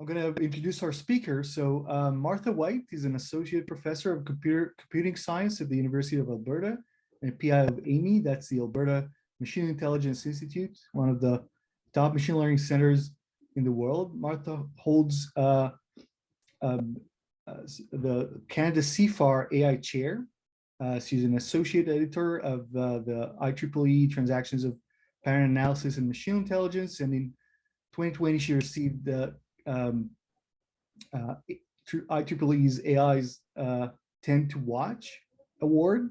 I'm going to introduce our speaker. So uh, Martha White is an associate professor of computer computing science at the University of Alberta and PI of Amii, that's the Alberta Machine Intelligence Institute, one of the top machine learning centers in the world. Martha holds uh, um, uh, the Canada CIFAR AI chair. Uh, she's an associate editor of uh, the IEEE Transactions of Pattern Analysis and Machine Intelligence. And in 2020, she received the um, uh, IEEE's AI's uh, 10 to Watch award.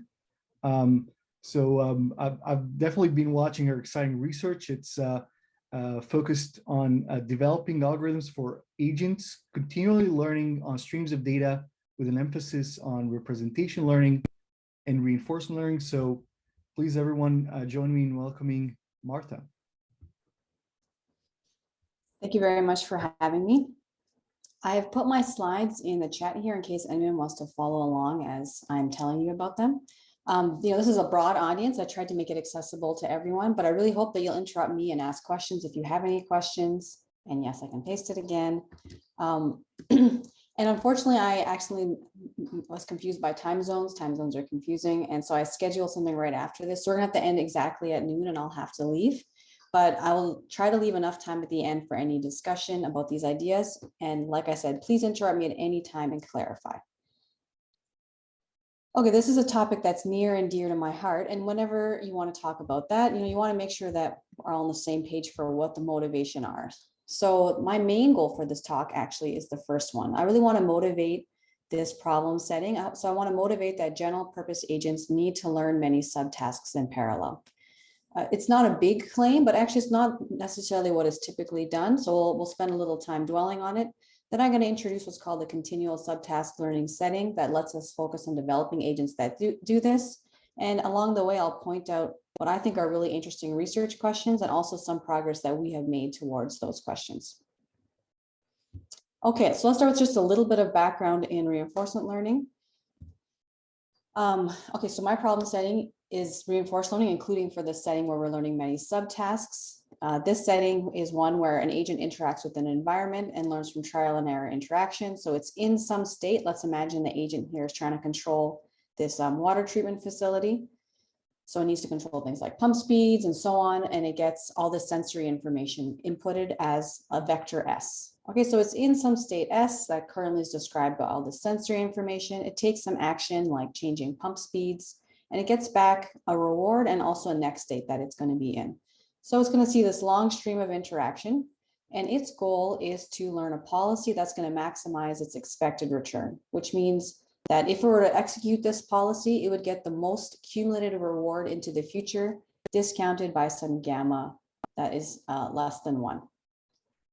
Um, so um, I've, I've, definitely been watching her exciting research. It's uh, uh, focused on uh, developing algorithms for agents, continually learning on streams of data with an emphasis on representation learning and reinforcement learning. So please everyone uh, join me in welcoming Martha. Thank you very much for having me. I have put my slides in the chat here in case anyone wants to follow along as I'm telling you about them. Um, you know, this is a broad audience. I tried to make it accessible to everyone, but I really hope that you'll interrupt me and ask questions if you have any questions. And yes, I can paste it again. Um, and unfortunately, I actually was confused by time zones. Time zones are confusing. And so I scheduled something right after this. So we're gonna have to end exactly at noon and I'll have to leave but I will try to leave enough time at the end for any discussion about these ideas. And like I said, please interrupt me at any time and clarify. Okay, this is a topic that's near and dear to my heart. And whenever you want to talk about that, you know, you want to make sure that we're all on the same page for what the motivation are. So my main goal for this talk actually is the first one. I really want to motivate this problem setting. So I want to motivate that general purpose agents need to learn many subtasks in parallel. Uh, it's not a big claim, but actually it's not necessarily what is typically done. So we'll, we'll spend a little time dwelling on it. Then I'm going to introduce what's called the continual subtask learning setting that lets us focus on developing agents that do, do this. And along the way, I'll point out what I think are really interesting research questions and also some progress that we have made towards those questions. Okay, so let's start with just a little bit of background in reinforcement learning. Um, okay, so my problem setting is reinforced learning, including for the setting where we're learning many subtasks. Uh, this setting is one where an agent interacts with an environment and learns from trial and error interaction. So it's in some state. Let's imagine the agent here is trying to control this um, water treatment facility. So it needs to control things like pump speeds and so on, and it gets all the sensory information inputted as a vector S. Okay, so it's in some state S that currently is described by all the sensory information. It takes some action like changing pump speeds, and it gets back a reward and also a next state that it's going to be in. So it's going to see this long stream of interaction and its goal is to learn a policy that's going to maximize its expected return, which means that if it were to execute this policy, it would get the most cumulative reward into the future discounted by some gamma that is uh, less than one.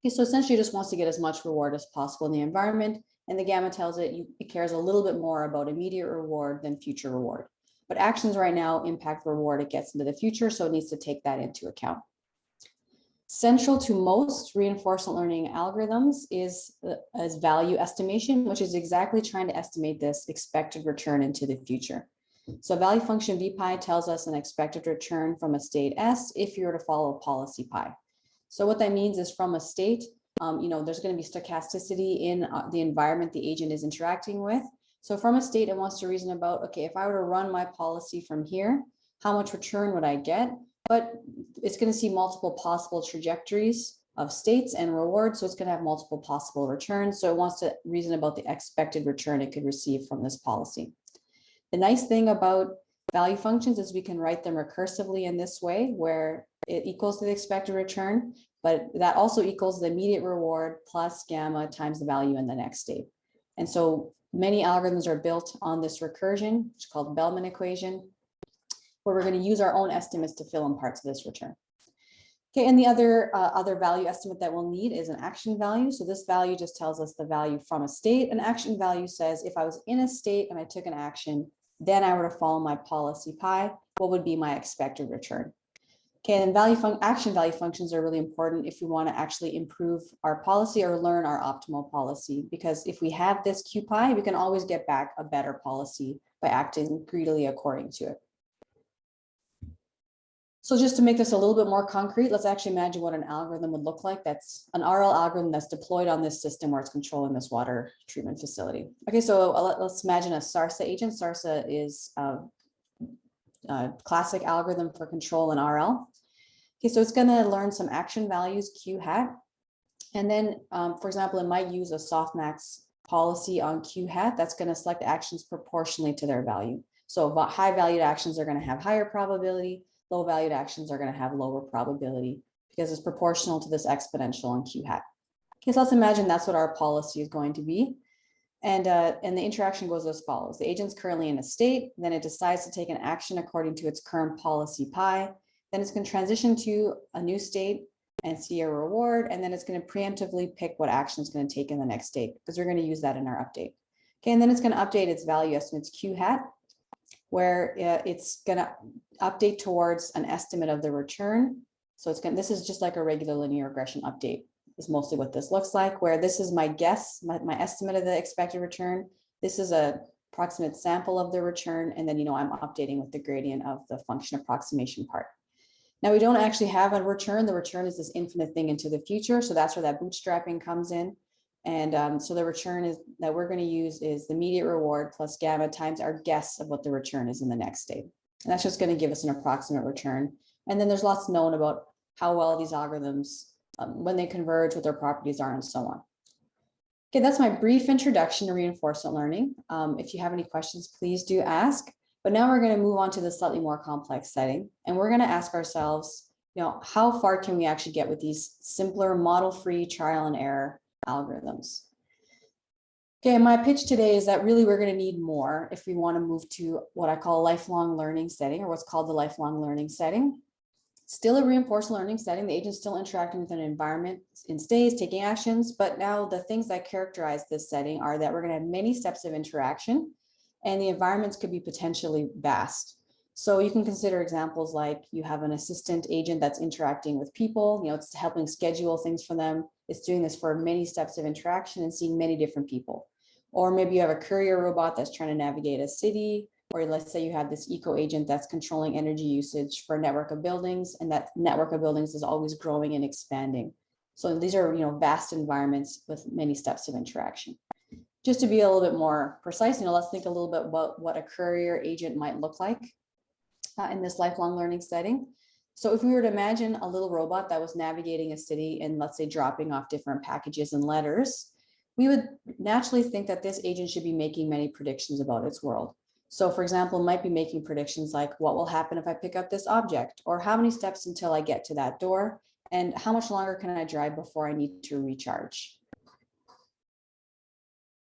Okay, so essentially it just wants to get as much reward as possible in the environment. And the gamma tells it you, it cares a little bit more about immediate reward than future reward but actions right now impact the reward it gets into the future, so it needs to take that into account. Central to most reinforcement learning algorithms is, uh, is value estimation, which is exactly trying to estimate this expected return into the future. So value function VPI tells us an expected return from a state S if you were to follow policy pi. So what that means is from a state, um, you know, there's going to be stochasticity in uh, the environment the agent is interacting with. So from a state, it wants to reason about, okay, if I were to run my policy from here, how much return would I get? But it's going to see multiple possible trajectories of states and rewards. So it's going to have multiple possible returns. So it wants to reason about the expected return it could receive from this policy. The nice thing about value functions is we can write them recursively in this way where it equals the expected return, but that also equals the immediate reward plus gamma times the value in the next state. And so Many algorithms are built on this recursion, which is called Bellman equation, where we're going to use our own estimates to fill in parts of this return. Okay, and the other uh, other value estimate that we'll need is an action value. So this value just tells us the value from a state. An action value says if I was in a state and I took an action, then I were to follow my policy pi, what would be my expected return? Okay, and value action value functions are really important if we want to actually improve our policy or learn our optimal policy, because if we have this QPI, we can always get back a better policy by acting greedily according to it. So just to make this a little bit more concrete, let's actually imagine what an algorithm would look like. That's an RL algorithm that's deployed on this system where it's controlling this water treatment facility. Okay, so uh, let- let's imagine a SARSA agent. SARSA is a, a classic algorithm for control in RL. Okay, so it's gonna learn some action values, Q hat. And then, um, for example, it might use a softmax policy on Q hat that's gonna select actions proportionally to their value. So high valued actions are gonna have higher probability, low valued actions are gonna have lower probability because it's proportional to this exponential on Q hat. Okay, so let's imagine that's what our policy is going to be. And, uh, and the interaction goes as follows. The agent's currently in a state, then it decides to take an action according to its current policy pi. Then it's gonna transition to a new state and see a reward, and then it's gonna preemptively pick what action it's gonna take in the next state, because we're gonna use that in our update. Okay, and then it's gonna update its value estimates Q hat, where uh, it's gonna update towards an estimate of the return. So it's gonna, this is just like a regular linear regression update is mostly what this looks like, where this is my guess, my, my estimate of the expected return. This is a approximate sample of the return, and then, you know, I'm updating with the gradient of the function approximation part. Now, we don't actually have a return. The return is this infinite thing into the future. So that's where that bootstrapping comes in. And um, so the return is that we're going to use is the immediate reward plus gamma times our guess of what the return is in the next state. And that's just going to give us an approximate return. And then there's lots known about how well these algorithms, um, when they converge, what their properties are, and so on. Okay, that's my brief introduction to reinforcement learning. Um, if you have any questions, please do ask. But now we're going to move on to the slightly more complex setting, and we're going to ask ourselves, you know, how far can we actually get with these simpler model-free trial and error algorithms? Okay, my pitch today is that really we're going to need more if we want to move to what I call a lifelong learning setting or what's called the lifelong learning setting. Still a reinforced learning setting, the agent's still interacting with an environment in stays, taking actions, but now the things that characterize this setting are that we're going to have many steps of interaction and the environments could be potentially vast. So you can consider examples like you have an assistant agent that's interacting with people, you know, it's helping schedule things for them. It's doing this for many steps of interaction and seeing many different people. Or maybe you have a courier robot that's trying to navigate a city, or let's say you have this eco agent that's controlling energy usage for a network of buildings, and that network of buildings is always growing and expanding. So these are, you know, vast environments with many steps of interaction just to be a little bit more precise, you know, let's think a little bit about what a courier agent might look like uh, in this lifelong learning setting. So if we were to imagine a little robot that was navigating a city and let's say dropping off different packages and letters, we would naturally think that this agent should be making many predictions about its world. So for example, might be making predictions like what will happen if I pick up this object or how many steps until I get to that door and how much longer can I drive before I need to recharge.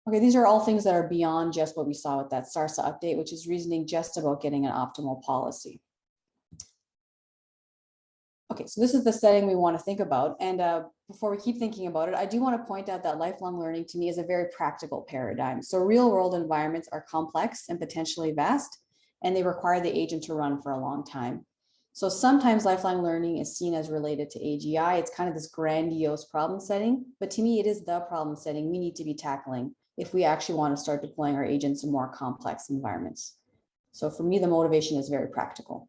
Okay, these are all things that are beyond just what we saw with that SARSA update, which is reasoning just about getting an optimal policy. Okay, so this is the setting we want to think about. And uh, before we keep thinking about it, I do want to point out that lifelong learning to me is a very practical paradigm. So real world environments are complex and potentially vast, and they require the agent to run for a long time. So sometimes lifelong learning is seen as related to AGI. It's kind of this grandiose problem setting, but to me, it is the problem setting we need to be tackling if we actually want to start deploying our agents in more complex environments. So for me, the motivation is very practical.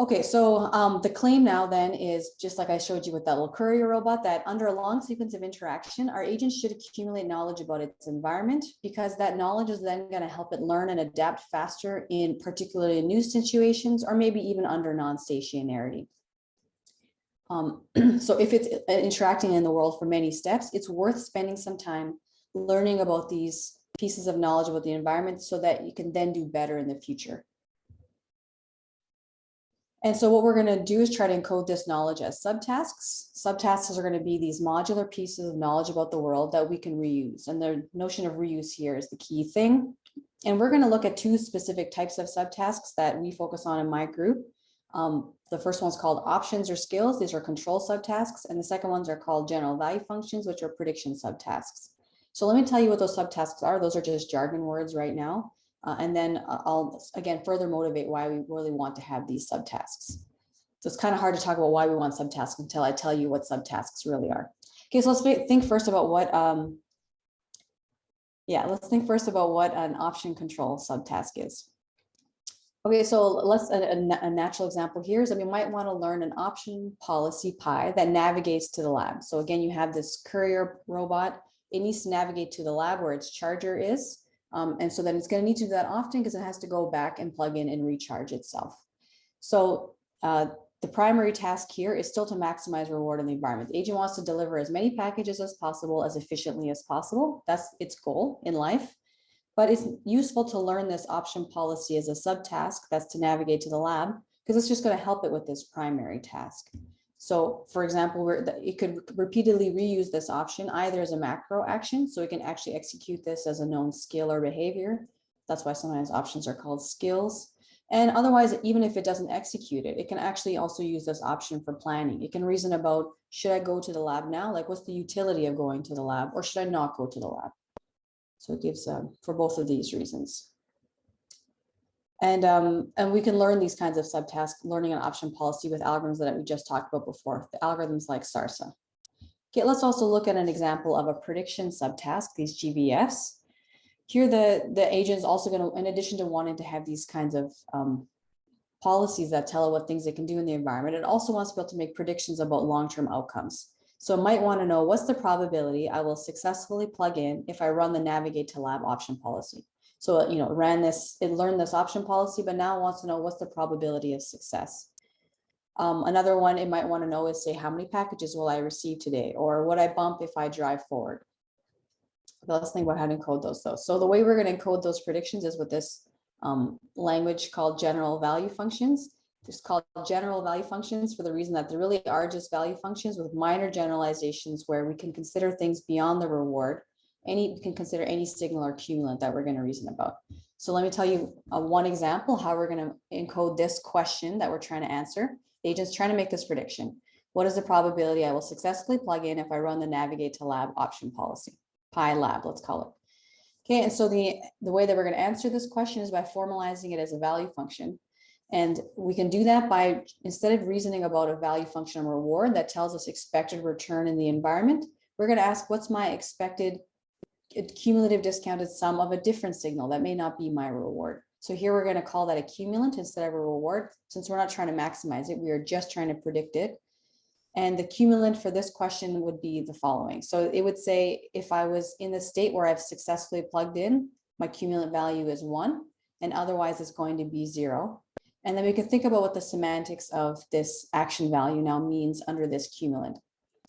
Okay, so um, the claim now then is just like I showed you with that little courier robot that under a long sequence of interaction, our agents should accumulate knowledge about its environment because that knowledge is then going to help it learn and adapt faster in particularly new situations or maybe even under non-stationarity. Um, so if it's uh, interacting in the world for many steps, it's worth spending some time learning about these pieces of knowledge about the environment so that you can then do better in the future. And so what we're going to do is try to encode this knowledge as subtasks. Subtasks are going to be these modular pieces of knowledge about the world that we can reuse. And the notion of reuse here is the key thing. And we're going to look at two specific types of subtasks that we focus on in my group. Um, the first one's called options or skills. These are control subtasks. And the second ones are called general value functions, which are prediction subtasks. So let me tell you what those subtasks are. Those are just jargon words right now. Uh, and then uh, I'll, again, further motivate why we really want to have these subtasks. So it's kind of hard to talk about why we want subtasks until I tell you what subtasks really are. Okay, so let's think first about what, um, yeah, let's think first about what an option control subtask is. Okay, so let's, a, a natural example here is that we might want to learn an option policy pi that navigates to the lab. So again, you have this courier robot. It needs to navigate to the lab where its charger is. Um, and so then it's going to need to do that often because it has to go back and plug in and recharge itself. So uh, the primary task here is still to maximize reward in the environment. The agent wants to deliver as many packages as possible, as efficiently as possible. That's its goal in life. But it's useful to learn this option policy as a subtask that's to navigate to the lab because it's just going to help it with this primary task. So for example, it could repeatedly reuse this option either as a macro action, so it can actually execute this as a known skill or behavior. That's why sometimes options are called skills. And otherwise, even if it doesn't execute it, it can actually also use this option for planning. It can reason about, should I go to the lab now? Like, what's the utility of going to the lab or should I not go to the lab? So it gives um, for both of these reasons. And, um, and we can learn these kinds of subtasks, learning an option policy with algorithms that we just talked about before, the algorithms like SARSA. Okay, let's also look at an example of a prediction subtask, these GVFs. Here, the, the agent is also going to, in addition to wanting to have these kinds of um, policies that tell it what things it can do in the environment, it also wants to be able to make predictions about long-term outcomes. So it might want to know what's the probability I will successfully plug in if I run the navigate to lab option policy. So, you know, ran this, it learned this option policy, but now wants to know what's the probability of success. Um, another one it might want to know is say, how many packages will I receive today? Or what I bump if I drive forward? But let's think about how to encode those though. So the way we're going to encode those predictions is with this um, language called general value functions. It's called general value functions for the reason that there really are just value functions with minor generalizations where we can consider things beyond the reward. Any, we can consider any signal or cumulant that we're going to reason about. So let me tell you one example how we're going to encode this question that we're trying to answer. The agent's trying to make this prediction. What is the probability I will successfully plug in if I run the navigate to lab option policy? Pi lab, let's call it. Okay, and so the, the way that we're going to answer this question is by formalizing it as a value function. And we can do that by, instead of reasoning about a value function or reward that tells us expected return in the environment, we're going to ask what's my expected cumulative discounted sum of a different signal that may not be my reward. So here we're going to call that a cumulant instead of a reward. Since we're not trying to maximize it, we are just trying to predict it. And the cumulant for this question would be the following. So it would say if I was in the state where I've successfully plugged in, my cumulant value is one, and otherwise it's going to be zero. And then we can think about what the semantics of this action value now means under this cumulant.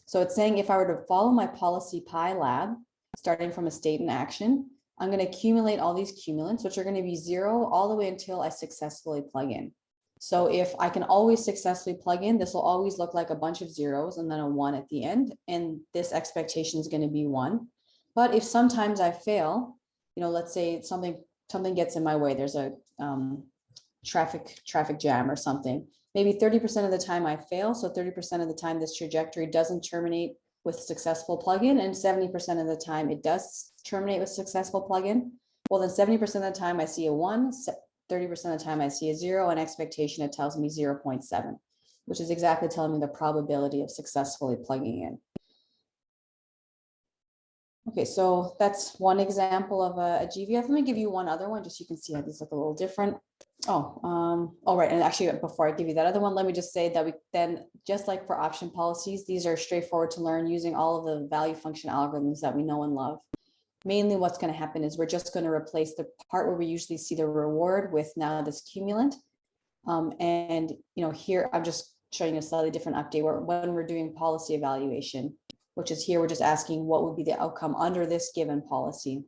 So it's saying if I were to follow my policy pi lab, starting from a state and action, I'm going to accumulate all these cumulants, which are going to be zero all the way until I successfully plug in. So if I can always successfully plug in, this will always look like a bunch of zeros and then a one at the end. And this expectation is going to be one. But if sometimes I fail, you know, let's say something something gets in my way, there's a um, traffic traffic jam or something. Maybe 30% of the time I fail. So 30% of the time this trajectory doesn't terminate with successful plugin and 70% of the time it does terminate with successful plugin. Well, then 70% of the time I see a one, 30% of the time I see a zero and expectation, it tells me 0.7, which is exactly telling me the probability of successfully plugging in. Okay, so that's one example of a, a GVF. Let me give you one other one, just so you can see how these look a little different. Oh, um, all right. And actually, before I give you that other one, let me just say that we then, just like for option policies, these are straightforward to learn using all of the value function algorithms that we know and love. Mainly what's going to happen is we're just going to replace the part where we usually see the reward with now this cumulant. Um, and, you know, here I'm just showing a slightly different update where when we're doing policy evaluation, which is here, we're just asking what would be the outcome under this given policy.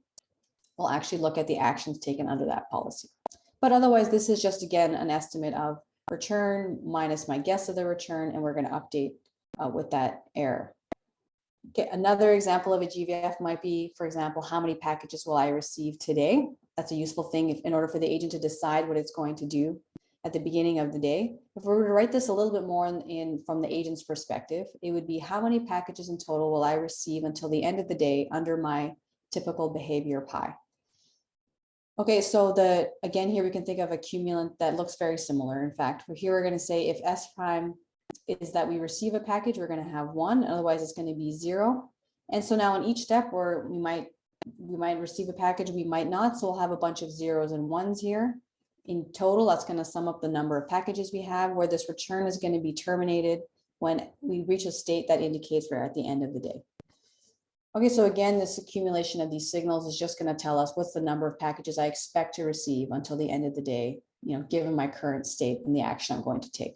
We'll actually look at the actions taken under that policy. But otherwise, this is just, again, an estimate of return minus my guess of the return, and we're going to update uh, with that error. Okay, another example of a GVF might be, for example, how many packages will I receive today? That's a useful thing if, in order for the agent to decide what it's going to do at the beginning of the day. If we were to write this a little bit more in, in, from the agent's perspective, it would be how many packages in total will I receive until the end of the day under my typical behavior pi? Okay, so the again here we can think of a cumulant that looks very similar. In fact, here we're going to say if S prime is that we receive a package, we're going to have one, otherwise it's going to be zero. And so now in each step where we might we might receive a package, we might not. So we'll have a bunch of zeros and ones here. in total, that's going to sum up the number of packages we have, where this return is going to be terminated when we reach a state that indicates we're at the end of the day. Okay, so again, this accumulation of these signals is just going to tell us what's the number of packages I expect to receive until the end of the day, you know, given my current state and the action I'm going to take.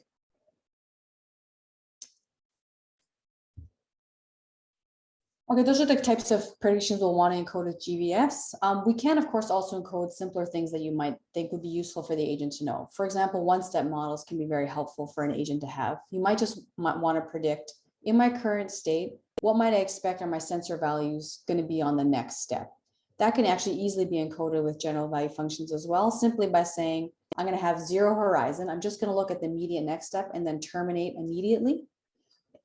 Okay, those are the types of predictions we'll want to encode with GVFs. Um, we can, of course, also encode simpler things that you might think would be useful for the agent to know. For example, one-step models can be very helpful for an agent to have. You might just want to predict, in my current state, what might I expect are my sensor values going to be on the next step? That can actually easily be encoded with general value functions as well, simply by saying, I'm going to have zero horizon. I'm just going to look at the immediate next step and then terminate immediately.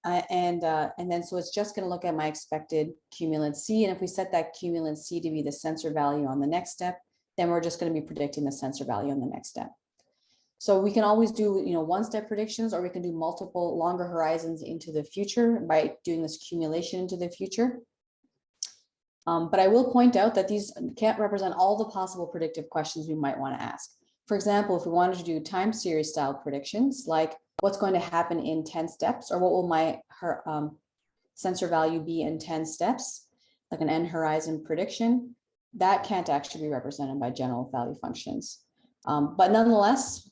Uh, and, uh, and then so it's just going to look at my expected cumulant C. And if we set that cumulant C to be the sensor value on the next step, then we're just going to be predicting the sensor value on the next step. So we can always do, you know, one step predictions, or we can do multiple longer horizons into the future by doing this accumulation into the future. Um, but I will point out that these can't represent all the possible predictive questions we might want to ask. For example, if we wanted to do time series style predictions, like what's going to happen in 10 steps or what will my her, um, sensor value be in 10 steps, like an end horizon prediction, that can't actually be represented by general value functions. Um, but nonetheless,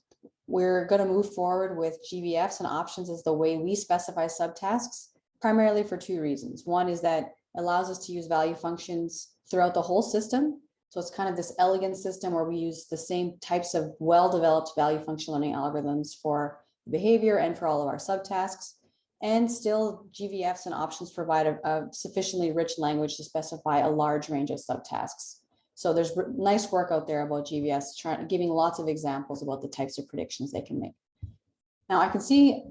we're going to move forward with GVFs and options as the way we specify subtasks, primarily for two reasons. One is that it allows us to use value functions throughout the whole system. So it's kind of this elegant system where we use the same types of well-developed value function learning algorithms for behavior and for all of our subtasks. And still GVFs and options provide a, a sufficiently rich language to specify a large range of subtasks. So there's nice work out there about GVFs, trying, giving lots of examples about the types of predictions they can make. Now I can see,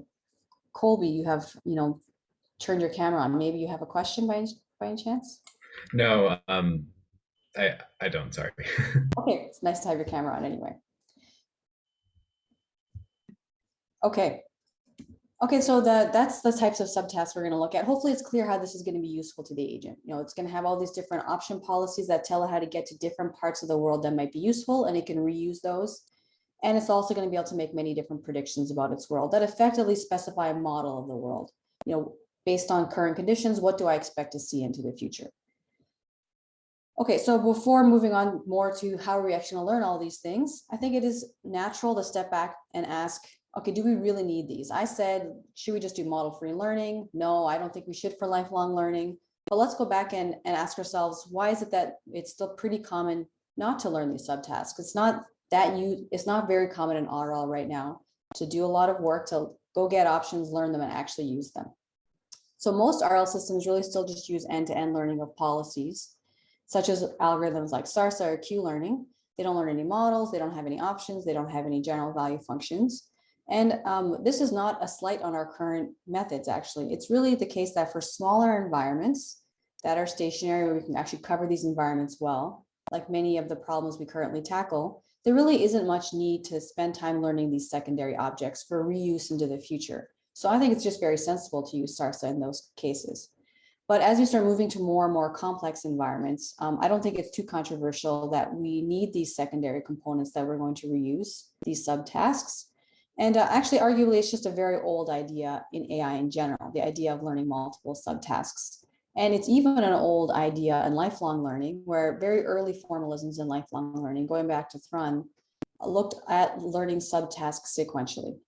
Colby, you have, you know, turned your camera on. Maybe you have a question by, by any chance? No, um, I, I don't, sorry. okay, it's nice to have your camera on anyway. Okay. Okay, so the, that's the types of subtasks we're going to look at. Hopefully it's clear how this is going to be useful to the agent. You know, it's going to have all these different option policies that tell it how to get to different parts of the world that might be useful, and it can reuse those. And it's also going to be able to make many different predictions about its world that effectively specify a model of the world. You know, based on current conditions, what do I expect to see into the future? Okay, so before moving on more to how are we actually going to learn all these things, I think it is natural to step back and ask, okay, do we really need these? I said, should we just do model free learning? No, I don't think we should for lifelong learning. But let's go back and, and ask ourselves, why is it that it's still pretty common not to learn these subtasks? It's not that you, it's not very common in RL right now to do a lot of work to go get options, learn them and actually use them. So most RL systems really still just use end-to-end -end learning of policies, such as algorithms like SARSA or Q-learning. They don't learn any models, they don't have any options, they don't have any general value functions. And um, this is not a slight on our current methods, actually. It's really the case that for smaller environments that are stationary, we can actually cover these environments well, like many of the problems we currently tackle, there really isn't much need to spend time learning these secondary objects for reuse into the future. So I think it's just very sensible to use SARSA in those cases. But as we start moving to more and more complex environments, um, I don't think it's too controversial that we need these secondary components that we're going to reuse, these subtasks. And uh, actually, arguably, it's just a very old idea in AI in general, the idea of learning multiple subtasks. And it's even an old idea in lifelong learning, where very early formalisms in lifelong learning, going back to Thrun, looked at learning subtasks sequentially.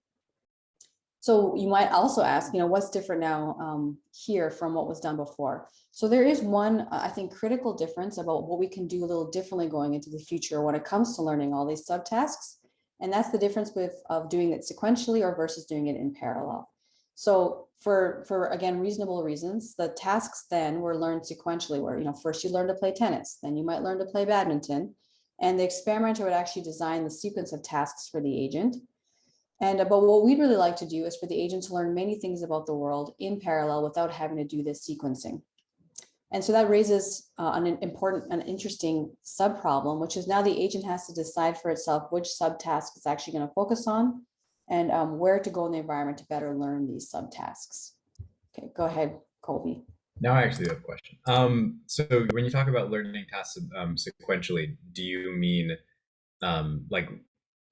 So you might also ask, you know, what's different now um, here from what was done before? So there is one, I think, critical difference about what we can do a little differently going into the future when it comes to learning all these subtasks. And that's the difference with of doing it sequentially or versus doing it in parallel. So for, for again, reasonable reasons, the tasks then were learned sequentially where, you know, first you learn to play tennis, then you might learn to play badminton. And the experimenter would actually design the sequence of tasks for the agent. And uh, but what we'd really like to do is for the agent to learn many things about the world in parallel without having to do this sequencing. And so that raises uh, an important, an interesting sub problem, which is now the agent has to decide for itself which subtask it's actually going to focus on and um, where to go in the environment to better learn these subtasks. Okay, go ahead, Colby. Now I actually have a question. Um, so when you talk about learning tasks um, sequentially, do you mean um, like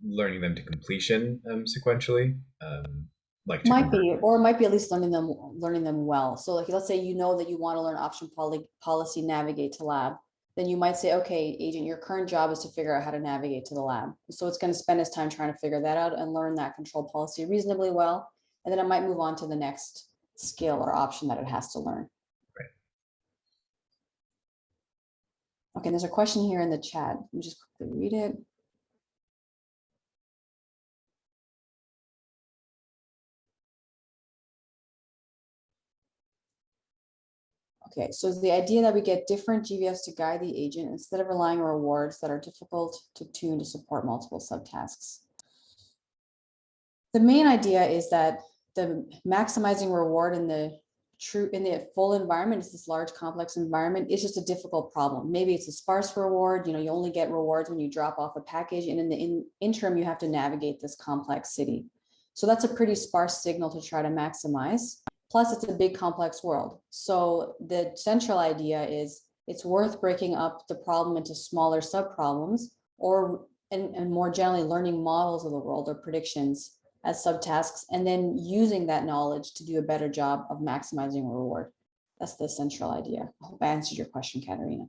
learning them to completion um, sequentially. Like Might be, or might be at least learning them, learning them well. So like, let's say you know that you want to learn option poly, policy navigate to lab. Then you might say, okay, agent, your current job is to figure out how to navigate to the lab. So it's going to spend its time trying to figure that out and learn that control policy reasonably well. And then it might move on to the next skill or option that it has to learn. Right. Okay, there's a question here in the chat. Let me just quickly read it. Okay, so the idea that we get different GVFs to guide the agent instead of relying on rewards that are difficult to tune to support multiple subtasks. The main idea is that the maximizing reward in the true in the full environment is this large complex environment is just a difficult problem. Maybe it's a sparse reward, you know, you only get rewards when you drop off a package and in the in, interim you have to navigate this complex city. So that's a pretty sparse signal to try to maximize. Plus, it's a big complex world. So the central idea is it's worth breaking up the problem into smaller subproblems or and, and more generally learning models of the world or predictions as subtasks and then using that knowledge to do a better job of maximizing reward. That's the central idea. I hope I answered your question, Katerina.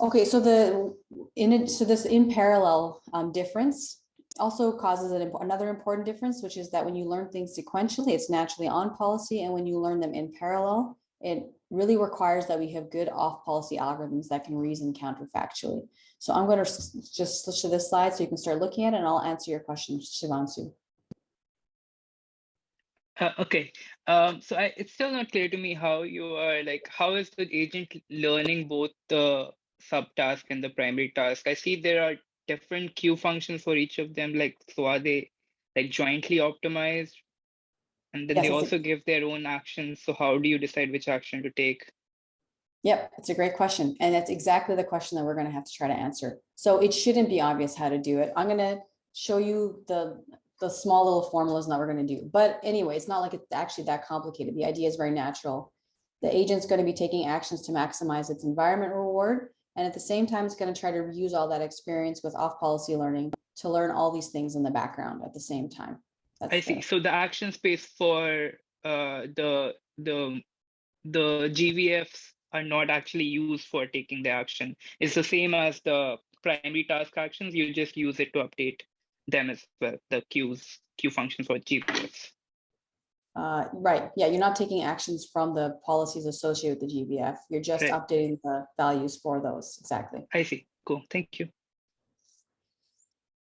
Okay, so the in it, so this in parallel um, difference also causes an, another important difference, which is that when you learn things sequentially, it's naturally on policy, and when you learn them in parallel, it really requires that we have good off policy algorithms that can reason counterfactually. So I'm going to just switch to this slide so you can start looking at it, and I'll answer your question, Shivansu. Uh, okay, um, so I, it's still not clear to me how you are like, how is the agent learning both the subtask and the primary task? I see there are different Q functions for each of them, like, so are they like jointly optimized? And then Yes, they it's a- also give their own actions, so how do you decide which action to take? Yep, it's a great question. And that's exactly the question that we're going to have to try to answer. So it shouldn't be obvious how to do it. I'm going to show you the, the small little formulas that we're going to do. But anyway, it's not like it's actually that complicated. The idea is very natural. The agent's going to be taking actions to maximize its environment reward. And at the same time, it's going to try to use all that experience with off policy learning to learn all these things in the background at the same time. That's I see, the- so the action space for uh, the, the, the GVFs are not actually used for taking the action. It's the same as the primary task actions, you just use it to update them as well, the Qs, Q functions for GVFs. Uh, right, yeah, you're not taking actions from the policies associated with the GVF. You're just Right. updating the values for those, exactly. I see, cool, thank you.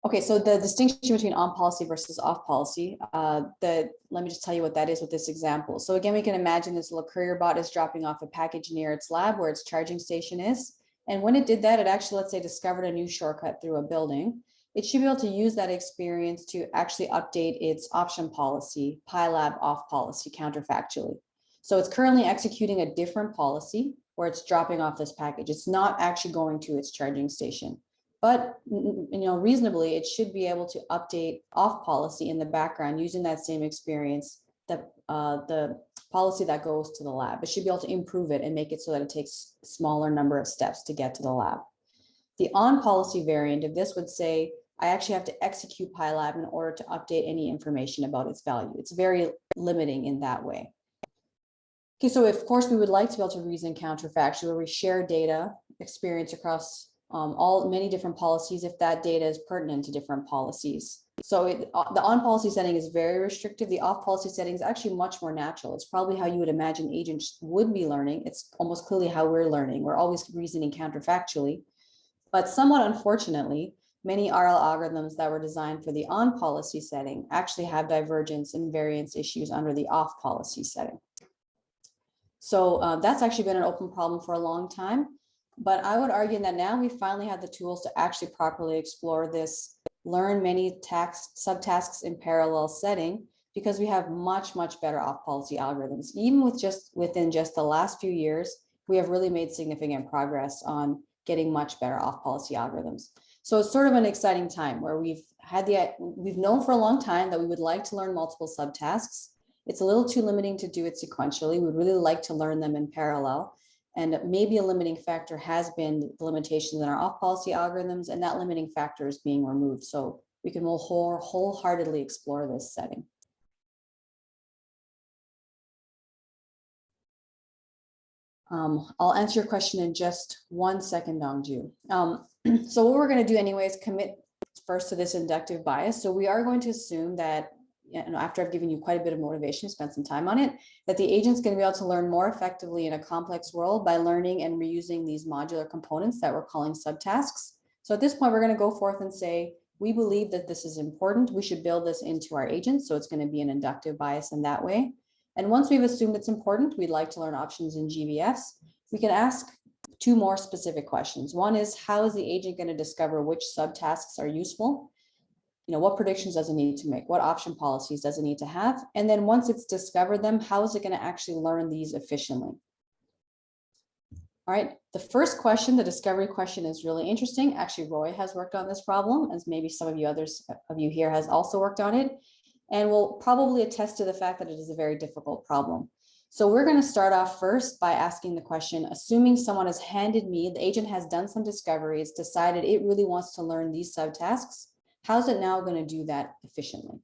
Okay, so the distinction between on policy versus off policy, uh, the, let me just tell you what that is with this example. So again, we can imagine this little courier bot is dropping off a package near its lab where its charging station is. And when it did that, it actually, let's say, discovered a new shortcut through a building. It should be able to use that experience to actually update its option policy, pi lab off policy counterfactually. So it's currently executing a different policy where it's dropping off this package. It's not actually going to its charging station. But you know, reasonably, it should be able to update off policy in the background using that same experience, that uh, the policy that goes to the lab. It should be able to improve it and make it so that it takes smaller number of steps to get to the lab. The on policy variant of this would say, I actually have to execute pi lab in order to update any information about its value. It's very limiting in that way. Okay, so of course, we would like to be able to reason counterfactually where we share data, experience across um, all many different policies if that data is pertinent to different policies. So it, uh, the on policy setting is very restrictive. The off policy setting is actually much more natural. It's probably how you would imagine agents would be learning. It's almost clearly how we're learning. We're always reasoning counterfactually. But somewhat unfortunately, many RL algorithms that were designed for the on policy setting actually have divergence and variance issues under the off policy setting. So uh, that's actually been an open problem for a long time. But I would argue that now we finally have the tools to actually properly explore this, learn many tax subtasks in parallel setting, because we have much, much better off policy algorithms. Even with just within just the last few years, we have really made significant progress on getting much better off policy algorithms. So it's sort of an exciting time where we've had the, we've known for a long time that we would like to learn multiple subtasks. It's a little too limiting to do it sequentially. We'd really like to learn them in parallel. And maybe a limiting factor has been the limitations in our off-policy algorithms, and that limiting factor is being removed. So we can whole- wholeheartedly explore this setting. Um, I'll answer your question in just one second, Dongju. Um, so what we're going to do anyway is commit first to this inductive bias. So we are going to assume that, you know, after I've given you quite a bit of motivation, spend some time on it, that the agent's going to be able to learn more effectively in a complex world by learning and reusing these modular components that we're calling subtasks. So at this point, we're going to go forth and say, we believe that this is important. We should build this into our agent. So it's going to be an inductive bias in that way. And once we've assumed it's important, we'd like to learn options in GVFs. We can ask two more specific questions. One is how is the agent going to discover which subtasks are useful? You know, what predictions does it need to make? What option policies does it need to have? And then once it's discovered them, how is it going to actually learn these efficiently? All right, the first question, the discovery question is really interesting. Actually, Roy has worked on this problem, as maybe some of you others of you here has also worked on it and will probably attest to the fact that it is a very difficult problem. So we're going to start off first by asking the question, assuming someone has handed me, the agent has done some discoveries, decided it really wants to learn these subtasks, how's it now going to do that efficiently?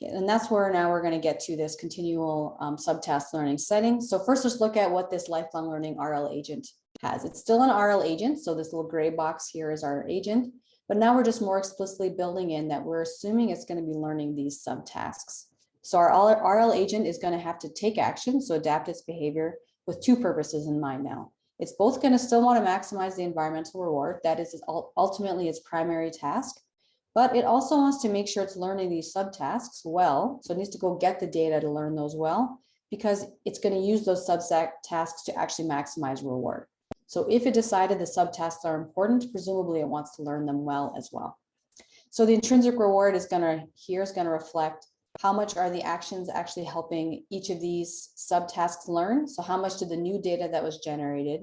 Okay, and that's where now we're going to get to this continual um, subtask learning setting. So first, let's look at what this lifelong learning RL agent has. It's still an RL agent, so this little gray box here is our agent. But now we're just more explicitly building in that we're assuming it's going to be learning these subtasks. So our RL agent is going to have to take action, so adapt its behavior with two purposes in mind now. It's both going to still want to maximize the environmental reward, that is ultimately its primary task, but it also wants to make sure it's learning these subtasks well. So it needs to go get the data to learn those well, because it's going to use those subtasks to actually maximize reward. So if it decided the subtasks are important, presumably it wants to learn them well as well. So the intrinsic reward is going to, here is going to reflect how much are the actions actually helping each of these subtasks learn? So how much did the new data that was generated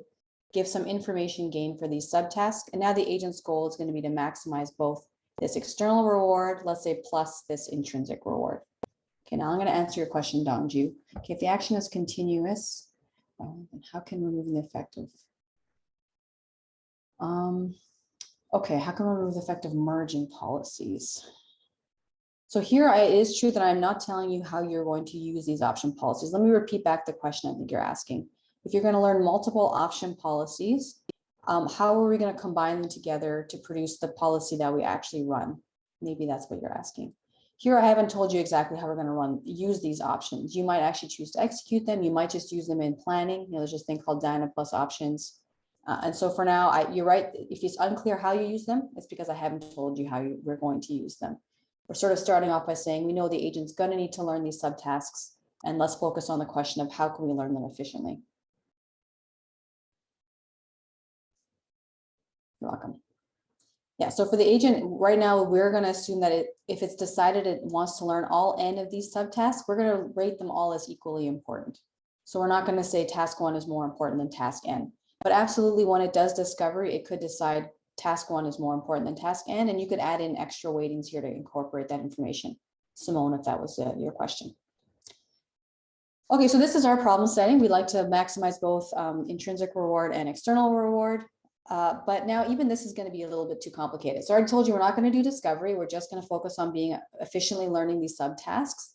give some information gain for these subtasks? And now the agent's goal is going to be to maximize both this external reward, let's say, plus this intrinsic reward. Okay, now I'm going to answer your question, Dongju. Okay, if the action is continuous, um, how can removing the effect of um, okay, how can we remove the effect of merging policies? So here it is true that I'm not telling you how you're going to use these option policies. Let me repeat back the question I think you're asking. If you're going to learn multiple option policies, um, how are we going to combine them together to produce the policy that we actually run? Maybe that's what you're asking. Here, I haven't told you exactly how we're going to run use these options. You might actually choose to execute them. You might just use them in planning. You know, there's this thing called Dyna plus options. Uh, and so for now, I, you're right. If it's unclear how you use them, it's because I haven't told you how you, we're going to use them. We're sort of starting off by saying we know the agent's going to need to learn these subtasks, and let's focus on the question of how can we learn them efficiently. You're welcome. Yeah, so for the agent right now, we're going to assume that it, if it's decided it wants to learn all n of these subtasks, we're going to rate them all as equally important. So we're not going to say task one is more important than task n. But absolutely, when it does discovery, it could decide task one is more important than task n, and you could add in extra weightings here to incorporate that information. Simone, if that was uh, your question. Okay, so this is our problem setting. We like to maximize both um, intrinsic reward and external reward. Uh, but now even this is going to be a little bit too complicated. So I told you we're not going to do discovery. We're just going to focus on being efficiently learning these subtasks.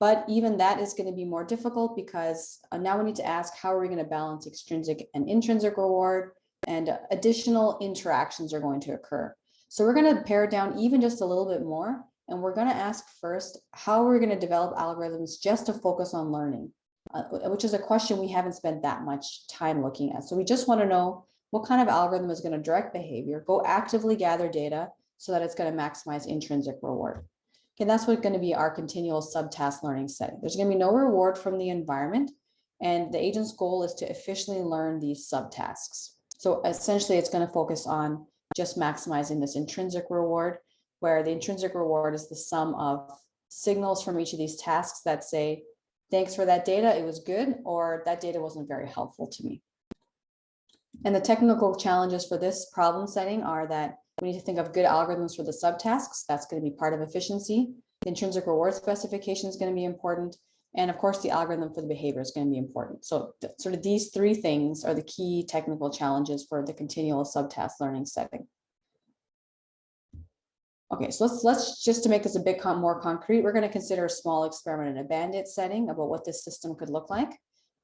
But even that is going to be more difficult because uh, now we need to ask how are we going to balance extrinsic and intrinsic reward and additional interactions are going to occur. So we're going to pare it down even just a little bit more. And we're going to ask first, how we're going to develop algorithms just to focus on learning, uh, which is a question we haven't spent that much time looking at. So we just want to know what kind of algorithm is going to direct behavior, go actively gather data so that it's going to maximize intrinsic reward. Okay, that's what's going to be our continual subtask learning setting. There's going to be no reward from the environment, and the agent's goal is to efficiently learn these subtasks. So essentially, it's going to focus on just maximizing this intrinsic reward, where the intrinsic reward is the sum of signals from each of these tasks that say, thanks for that data, it was good, or that data wasn't very helpful to me. And the technical challenges for this problem setting are that we need to think of good algorithms for the subtasks. That's going to be part of efficiency. The intrinsic reward specification is going to be important. And of course, the algorithm for the behavior is going to be important. So sort of these three things are the key technical challenges for the continual subtask learning setting. Okay, so let's, let's, just to make this a bit more concrete, we're going to consider a small experiment in a bandit setting about what this system could look like.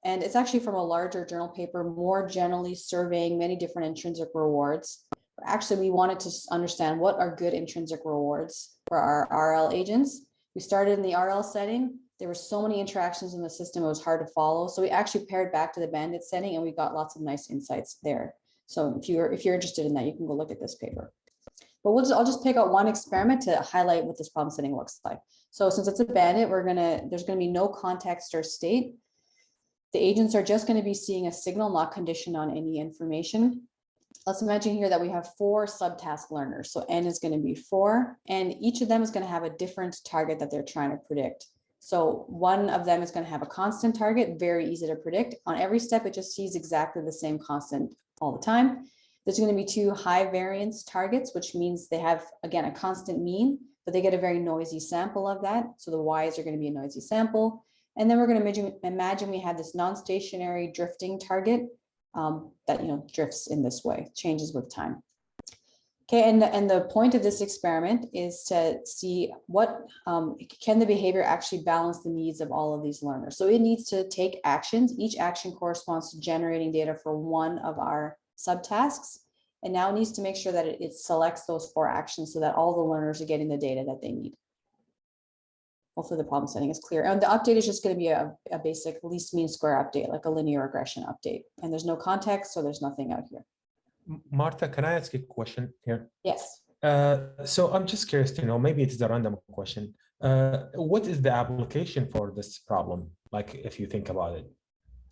And it's actually from a larger journal paper, more generally surveying many different intrinsic rewards. Actually, we wanted to understand what are good intrinsic rewards for our RL agents. We started in the RL setting. There were so many interactions in the system, it was hard to follow. So we actually pared back to the bandit setting and we got lots of nice insights there. So if you're, if you're interested in that, you can go look at this paper. But we'll just, I'll just pick out one experiment to highlight what this problem setting looks like. So since it's a bandit, we're gonna, there's gonna be no context or state. The agents are just gonna be seeing a signal not conditioned on any information. Let's imagine here that we have four subtask learners. So N is gonna be four, and each of them is gonna have a different target that they're trying to predict. So one of them is gonna have a constant target, very easy to predict. On every step, it just sees exactly the same constant all the time. There's going to be two high variance targets, which means they have, again, a constant mean, but they get a very noisy sample of that. So the Ys are going to be a noisy sample. And then we're going to imagine, imagine we have this non-stationary drifting target um, that, you know, drifts in this way, changes with time. Okay, and, the- and the point of this experiment is to see what, um, can the behavior actually balance the needs of all of these learners? So it needs to take actions. Each action corresponds to generating data for one of our subtasks. And now it needs to make sure that it, it selects those four actions so that all the learners are getting the data that they need. Hopefully the problem setting is clear. And the update is just going to be a, a basic least mean square update, like a linear regression update. And there's no context, so there's nothing out here. Martha, can I ask a question here? Yes. Uh, so I'm just curious to know, maybe it's a random question. Uh, what is the application for this problem? Like, if you think about it.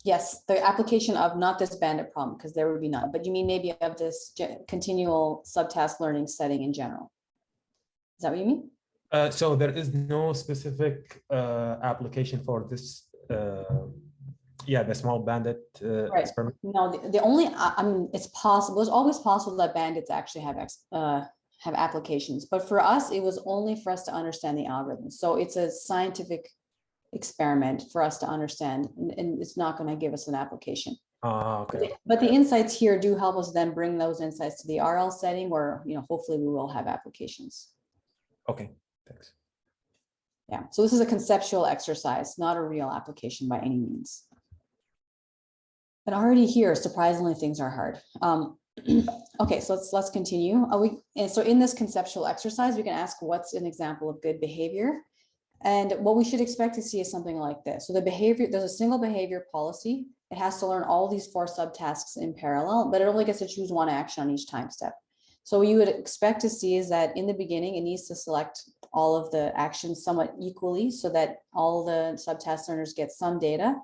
Yes, the application of not this bandit problem, because there would be none, but you mean maybe of this continual subtask learning setting in general? Is that what you mean? Uh, so there is no specific uh, application for this. Uh, yeah, the small bandit uh, Right. experiment. No, the, the only, I, mean, it's possible, it's always possible that bandits actually have, uh, have applications, but for us, it was only for us to understand the algorithm. So it's a scientific experiment for us to understand, and, and it's not gonna give us an application. But okay. the- But the insights here do help us then bring those insights to the RL setting where, you know, hopefully we will have applications. Okay, thanks. Yeah, so this is a conceptual exercise, not a real application by any means. And already here, surprisingly, things are hard. Um, okay, so let's, let's continue. Uh, we, and so in this conceptual exercise, we can ask what's an example of good behavior? And what we should expect to see is something like this. So the behavior, there's a single behavior policy. It has to learn all these four subtasks in parallel, but it only gets to choose one action on each time step. So what you would expect to see is that in the beginning, it needs to select all of the actions somewhat equally so that all the subtask learners get some data.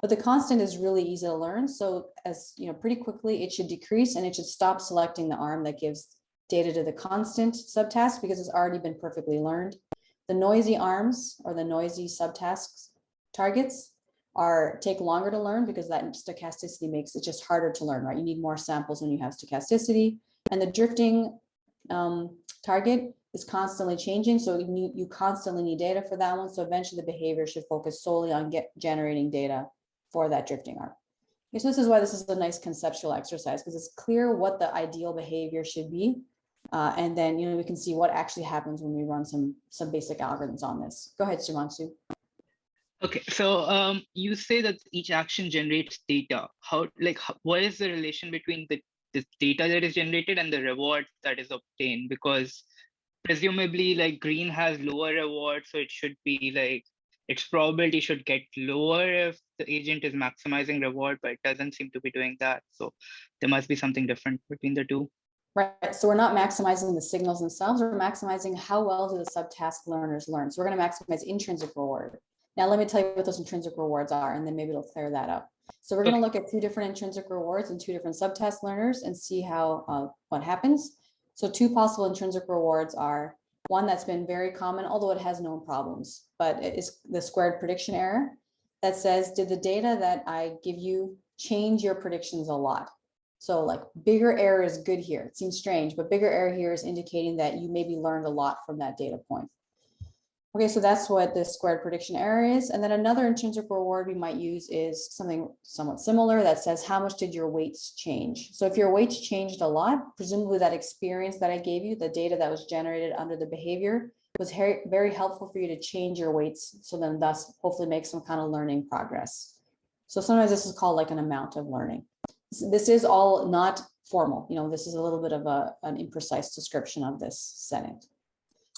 But the constant is really easy to learn. So as you know, pretty quickly, it should decrease and it should stop selecting the arm that gives data to the constant subtask because it's already been perfectly learned. The noisy arms or the noisy subtasks targets are take longer to learn because that stochasticity makes it just harder to learn, right? You need more samples when you have stochasticity. And the drifting um, target is constantly changing. So you, you constantly need data for that one. So eventually the behavior should focus solely on get generating data for that drifting arm. Okay, so this is why this is a nice conceptual exercise because it's clear what the ideal behavior should be. Uh, and then, you know, we can see what actually happens when we run some, some basic algorithms on this. Go ahead, Shimansu. Okay, so um, you say that each action generates data. How, like, how, what is the relation between the, the data that is generated and the reward that is obtained? Because presumably, like, green has lower reward, so it should be like its probability should get lower if the agent is maximizing reward, but it doesn't seem to be doing that. So there must be something different between the two. Right, so we're not maximizing the signals themselves, we're maximizing how well do the subtask learners learn. So we're gonna maximize intrinsic reward. Now, let me tell you what those intrinsic rewards are, and then maybe it'll clear that up. So we're gonna look at two different intrinsic rewards and two different subtask learners and see how, uh, what happens. So two possible intrinsic rewards are one that's been very common, although it has known problems, but it is the squared prediction error that says, did the data that I give you change your predictions a lot? So like bigger error is good here. It seems strange, but bigger error here is indicating that you maybe learned a lot from that data point. Okay, so that's what the squared prediction error is. And then another intrinsic reward we might use is something somewhat similar that says, how much did your weights change? So if your weights changed a lot, presumably that experience that I gave you, the data that was generated under the behavior was very, helpful for you to change your weights. So then thus hopefully make some kind of learning progress. So sometimes this is called like an amount of learning. This is all not formal, you know, this is a little bit of a, an imprecise description of this setting.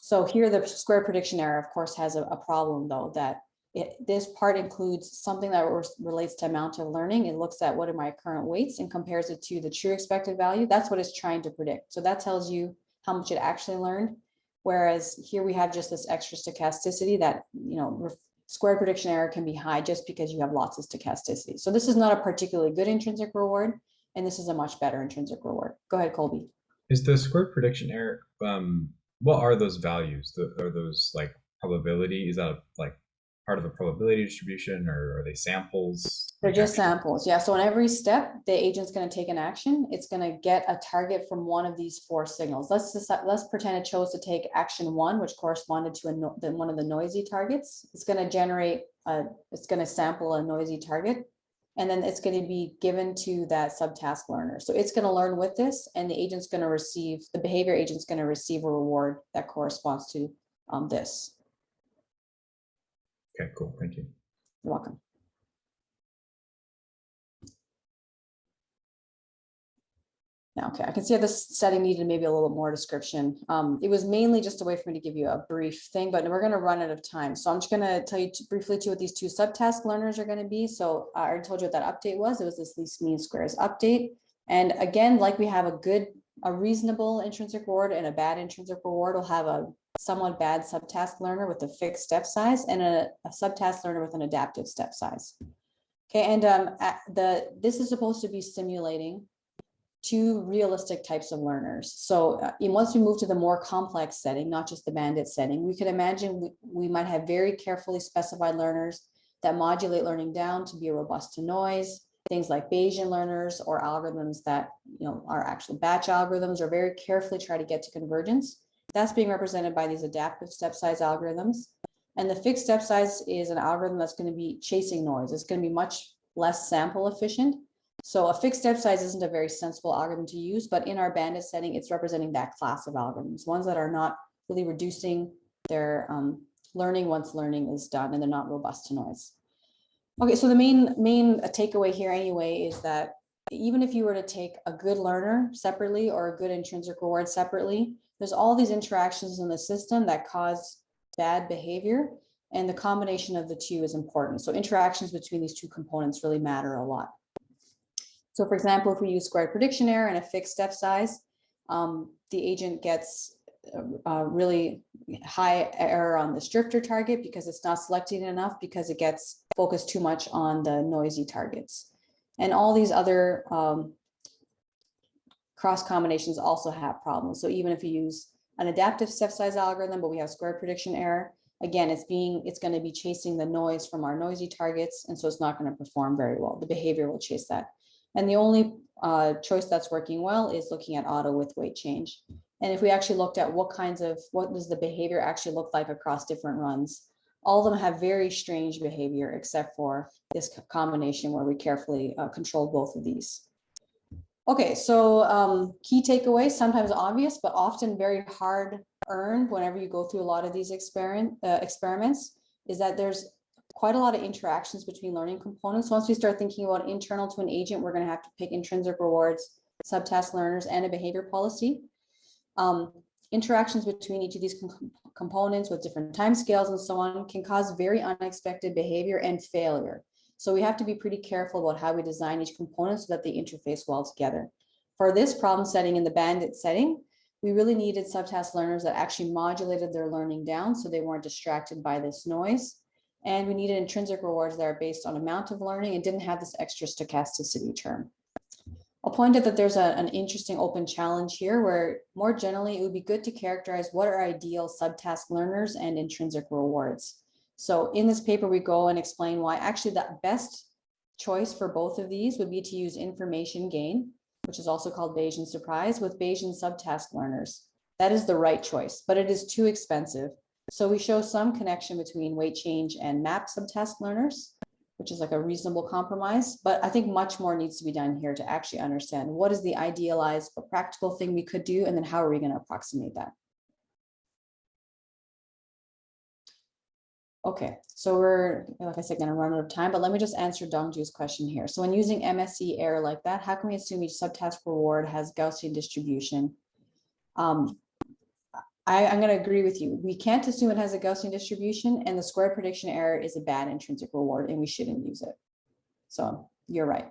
So here, the square prediction error, of course, has a, a problem though, that it, this part includes something that relates to amount of learning. It looks at what are my current weights and compares it to the true expected value. That's what it's trying to predict. So that tells you how much it actually learned. Whereas here we have just this extra stochasticity that, you know, square prediction error can be high just because you have lots of stochasticity. So this is not a particularly good intrinsic reward, and this is a much better intrinsic reward. Go ahead, Colby. Is the square prediction error? Um, what are those values? The, are those like probability? Is that like part of a probability distribution, or are they samples? They're just samples, yeah. So on every step, the agent's gonna take an action. It's gonna get a target from one of these four signals. Let's just, let's pretend it chose to take action one, which corresponded to a, no- the, one of the noisy targets. It's gonna generate, a it's gonna sample a noisy target. And then it's gonna be given to that subtask learner. So it's gonna learn with this and the agent's gonna receive, the behavior agent's gonna receive a reward that corresponds to um, this. Okay, cool. Thank you. You're welcome. Okay, I can see how this setting needed maybe a little more description. Um, it was mainly just a way for me to give you a brief thing, but we're gonna run out of time. So I'm just gonna tell you briefly too what these two subtask learners are gonna be. So I already told you what that update was. It was this least mean squares update. And again, like we have a good, a reasonable intrinsic reward and a bad intrinsic reward, we'll have a somewhat bad subtask learner with a fixed step size and a, a subtask learner with an adaptive step size. Okay, and um, the, this is supposed to be simulating two realistic types of learners. So uh, once we move to the more complex setting, not just the bandit setting, we could imagine we, we might have very carefully specified learners that modulate learning down to be robust to noise, things like Bayesian learners or algorithms that you know are actual batch algorithms or very carefully try to get to convergence. That's being represented by these adaptive step size algorithms. And the fixed step size is an algorithm that's going to be chasing noise. It's going to be much less sample efficient. So a fixed step size isn't a very sensible algorithm to use, but in our bandit setting, it's representing that class of algorithms, ones that are not really reducing their um, learning once learning is done and they're not robust to noise. Okay, so the main main takeaway here anyway is that even if you were to take a good learner separately or a good intrinsic reward separately, there's all these interactions in the system that cause bad behavior and the combination of the two is important. So interactions between these two components really matter a lot. So for example, if we use squared prediction error and a fixed step size, um, the agent gets a, a really high error on this drifter target because it's not selecting enough because it gets focused too much on the noisy targets. And all these other um, cross combinations also have problems. So even if you use an adaptive step size algorithm, but we have square prediction error, again, it's being, it's going to be chasing the noise from our noisy targets. And so it's not going to perform very well. The behavior will chase that. And the only uh, choice that's working well is looking at auto with weight change. And if we actually looked at what kinds of, what does the behavior actually look like across different runs? All of them have very strange behavior except for this combination where we carefully uh, control both of these. Okay, so um, key takeaways, sometimes obvious, but often very hard earned whenever you go through a lot of these experiment, uh, experiments, is that there's quite a lot of interactions between learning components. Once we start thinking about internal to an agent, we're gonna have to pick intrinsic rewards, subtask learners, and a behavior policy. Um, interactions between each of these com- components with different timescales and so on can cause very unexpected behavior and failure. So we have to be pretty careful about how we design each component so that they interface well together. For this problem setting in the bandit setting, we really needed subtask learners that actually modulated their learning down so they weren't distracted by this noise. And we needed intrinsic rewards that are based on amount of learning and didn't have this extra stochasticity term. I'll point out that there's a- an interesting open challenge here where more generally, it would be good to characterize what are ideal subtask learners and intrinsic rewards. So in this paper, we go and explain why actually the best choice for both of these would be to use information gain, which is also called Bayesian surprise with Bayesian subtask learners. That is the right choice, but it is too expensive. So we show some connection between weight change and MAP subtask learners, which is like a reasonable compromise, but I think much more needs to be done here to actually understand what is the idealized but practical thing we could do, and then how are we going to approximate that? Okay, so we're, like I said, gonna run out of time, but let me just answer Dongju's question here. So when using MSE error like that, how can we assume each subtask reward has Gaussian distribution? Um, I, I'm gonna agree with you. We can't assume it has a Gaussian distribution and the square prediction error is a bad intrinsic reward and we shouldn't use it. So you're right.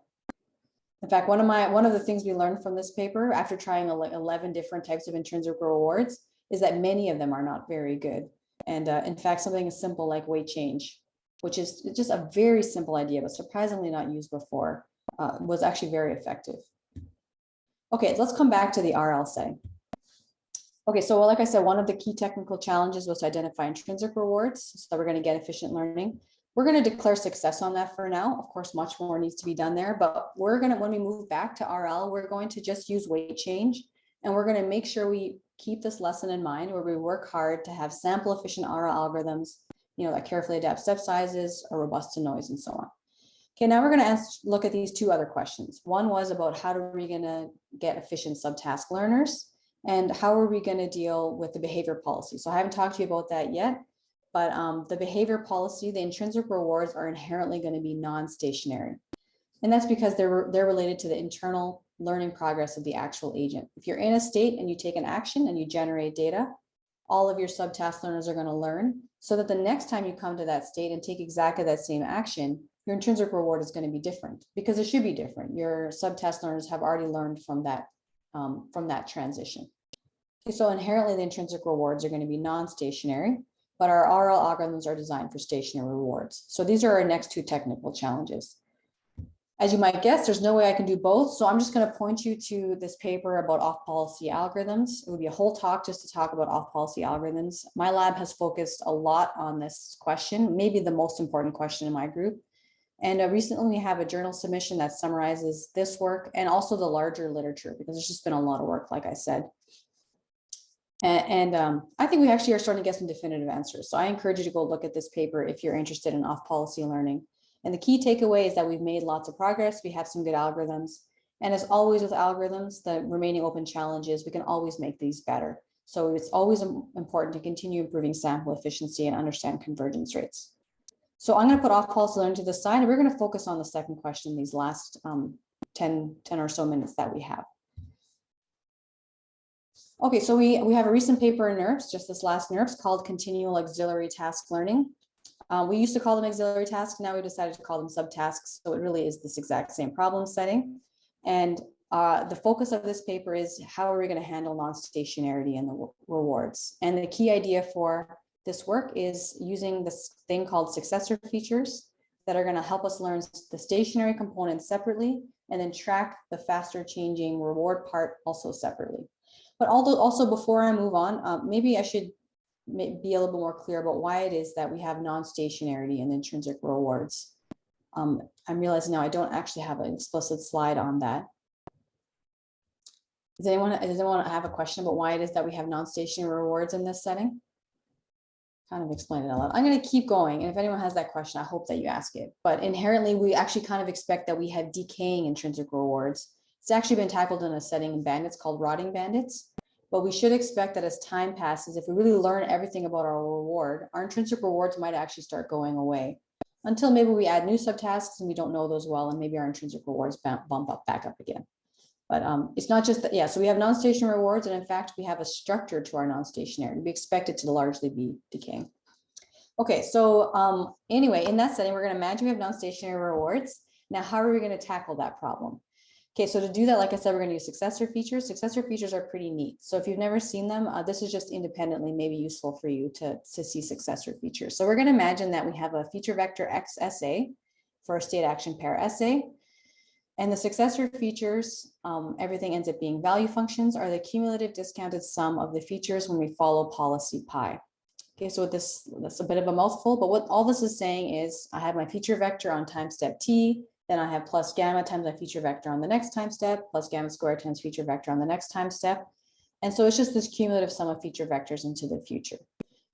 In fact, one of my, one of the things we learned from this paper after trying ele- 11 different types of intrinsic rewards is that many of them are not very good. And uh, in fact, something as simple like weight change, which is just a very simple idea, but surprisingly not used before, uh, was actually very effective. Okay, let's come back to the RL. Okay, so like I said, one of the key technical challenges was to identify intrinsic rewards so that we're going to get efficient learning. We're going to declare success on that for now. Of course, much more needs to be done there, but we're going to, when we move back to RL, we're going to just use weight change and we're going to make sure we keep this lesson in mind where we work hard to have sample efficient RL algorithms, you know, that carefully adapt step sizes, are robust to noise and so on. Okay, now we're going to ask, look at these two other questions. One was about how are we going to get efficient subtask learners and how are we going to deal with the behavior policy? So I haven't talked to you about that yet, but um, the behavior policy, the intrinsic rewards are inherently going to be non-stationary. And that's because they're, they're related to the internal learning progress of the actual agent. If you're in a state and you take an action and you generate data, all of your subtask learners are going to learn so that the next time you come to that state and take exactly that same action, your intrinsic reward is going to be different because it should be different. Your subtask learners have already learned from that, um, from that transition. So inherently the intrinsic rewards are going to be non-stationary, but our RL algorithms are designed for stationary rewards. So these are our next two technical challenges. As you might guess, there's no way I can do both. So I'm just going to point you to this paper about off-policy algorithms. It would be a whole talk just to talk about off-policy algorithms. My lab has focused a lot on this question, maybe the most important question in my group. And uh, recently we have a journal submission that summarizes this work and also the larger literature because there's just been a lot of work, like I said. And, and um, I think we actually are starting to get some definitive answers. So I encourage you to go look at this paper if you're interested in off-policy learning. And the key takeaway is that we've made lots of progress. We have some good algorithms. And as always with algorithms, the remaining open challenges, we can always make these better. So it's always important to continue improving sample efficiency and understand convergence rates. So I'm going to put off policy learning to the side, and we're going to focus on the second question these last um, 10, 10 or so minutes that we have. Okay, so we, we have a recent paper in NeurIPS, just this last NeurIPS, called Continual Auxiliary Task Learning. Uh, we used to call them auxiliary tasks. Now we decided to call them subtasks. So it really is this exact same problem setting. And uh, the focus of this paper is how are we going to handle non-stationarity and the rewards? And the key idea for this work is using this thing called successor features that are going to help us learn the stationary components separately and then track the faster changing reward part also separately. But although also before I move on, uh, maybe I should be a little bit more clear about why it is that we have non-stationarity and intrinsic rewards. Um, I'm realizing now I don't actually have an explicit slide on that. Does anyone, does anyone have a question about why it is that we have non-stationary rewards in this setting? Kind of explain it a lot. I'm going to keep going. And if anyone has that question, I hope that you ask it. But inherently, we actually kind of expect that we have decaying intrinsic rewards. It's actually been tackled in a setting in bandits called rotting bandits. But we should expect that as time passes, if we really learn everything about our reward, our intrinsic rewards might actually start going away until maybe we add new subtasks and we don't know those well, and maybe our intrinsic rewards bump up back up again. But um, it's not just that, yeah, so we have non-stationary rewards, and in fact, we have a structure to our non-stationary. We expect it to largely be decaying. Okay, so um, anyway, in that setting, we're gonna imagine we have non-stationary rewards. Now, how are we gonna tackle that problem? Okay, so to do that, like I said, we're going to use successor features. Successor features are pretty neat. So if you've never seen them, uh, this is just independently maybe useful for you to, to see successor features. So we're going to imagine that we have a feature vector XSA for a state action pair SA. And the successor features, um, everything ends up being value functions are the cumulative discounted sum of the features when we follow policy pi. Okay, so this, that's a bit of a mouthful, but what all this is saying is I have my feature vector on time step t, then I have plus gamma times my feature vector on the next time step, plus gamma squared times feature vector on the next time step. And so it's just this cumulative sum of feature vectors into the future.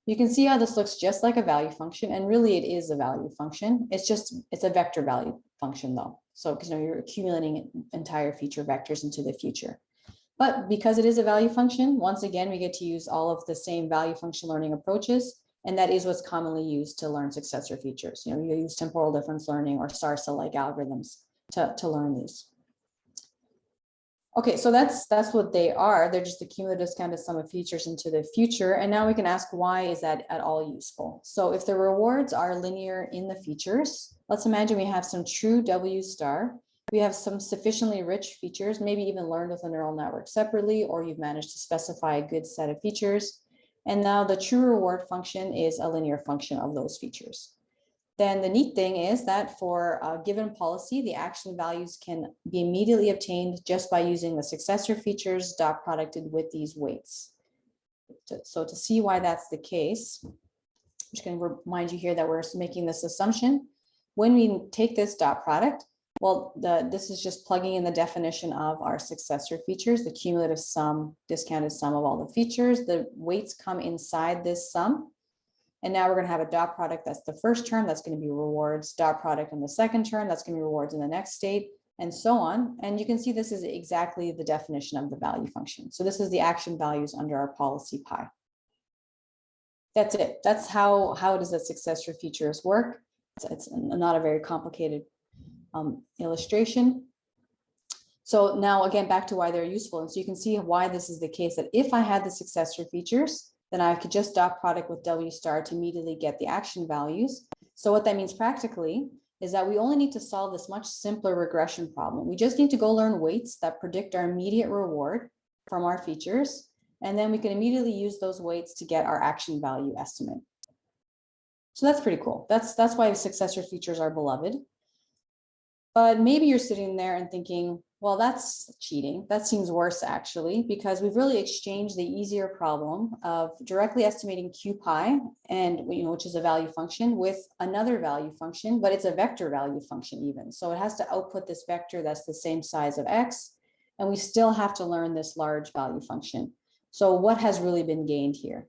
You can see how this looks just like a value function, and really it is a value function. It's just, it's a vector value function though. So, because you know, you're accumulating entire feature vectors into the future. But because it is a value function, once again, we get to use all of the same value function learning approaches. And that is what's commonly used to learn successor features. You know, you use temporal difference learning or SARSA-like algorithms to, to learn these. Okay, so that's that's what they are. They're just the cumulative of sum of features into the future. And now we can ask why is that at all useful? So if the rewards are linear in the features, let's imagine we have some true W star. We have some sufficiently rich features, maybe even learned with a neural network separately, or you've managed to specify a good set of features. And now the true reward function is a linear function of those features. Then the neat thing is that for a given policy, the action values can be immediately obtained just by using the successor features dot producted with these weights. So to see why that's the case, I'm just going to remind you here that we're making this assumption. When we take this dot product, well, the, this is just plugging in the definition of our successor features, the cumulative sum, discounted sum of all the features. The weights come inside this sum. And now we're going to have a dot product. That's the first term. That's going to be rewards. Dot product in the second term. That's going to be rewards in the next state and so on. And you can see this is exactly the definition of the value function. So this is the action values under our policy pi. That's it. That's how, how does the successor features work? It's, it's not a very complicated um, illustration. So now again, back to why they're useful. And so you can see why this is the case that if I had the successor features, then I could just dot product with W star to immediately get the action values. So what that means practically is that we only need to solve this much simpler regression problem. We just need to go learn weights that predict our immediate reward from our features. And then we can immediately use those weights to get our action value estimate. So that's pretty cool. That's, that's why successor features are beloved. But maybe you're sitting there and thinking, well, that's cheating. That seems worse actually, because we've really exchanged the easier problem of directly estimating q pi and you know, which is a value function with another value function, but it's a vector value function even. So it has to output this vector that's the same size of x, and we still have to learn this large value function. So what has really been gained here?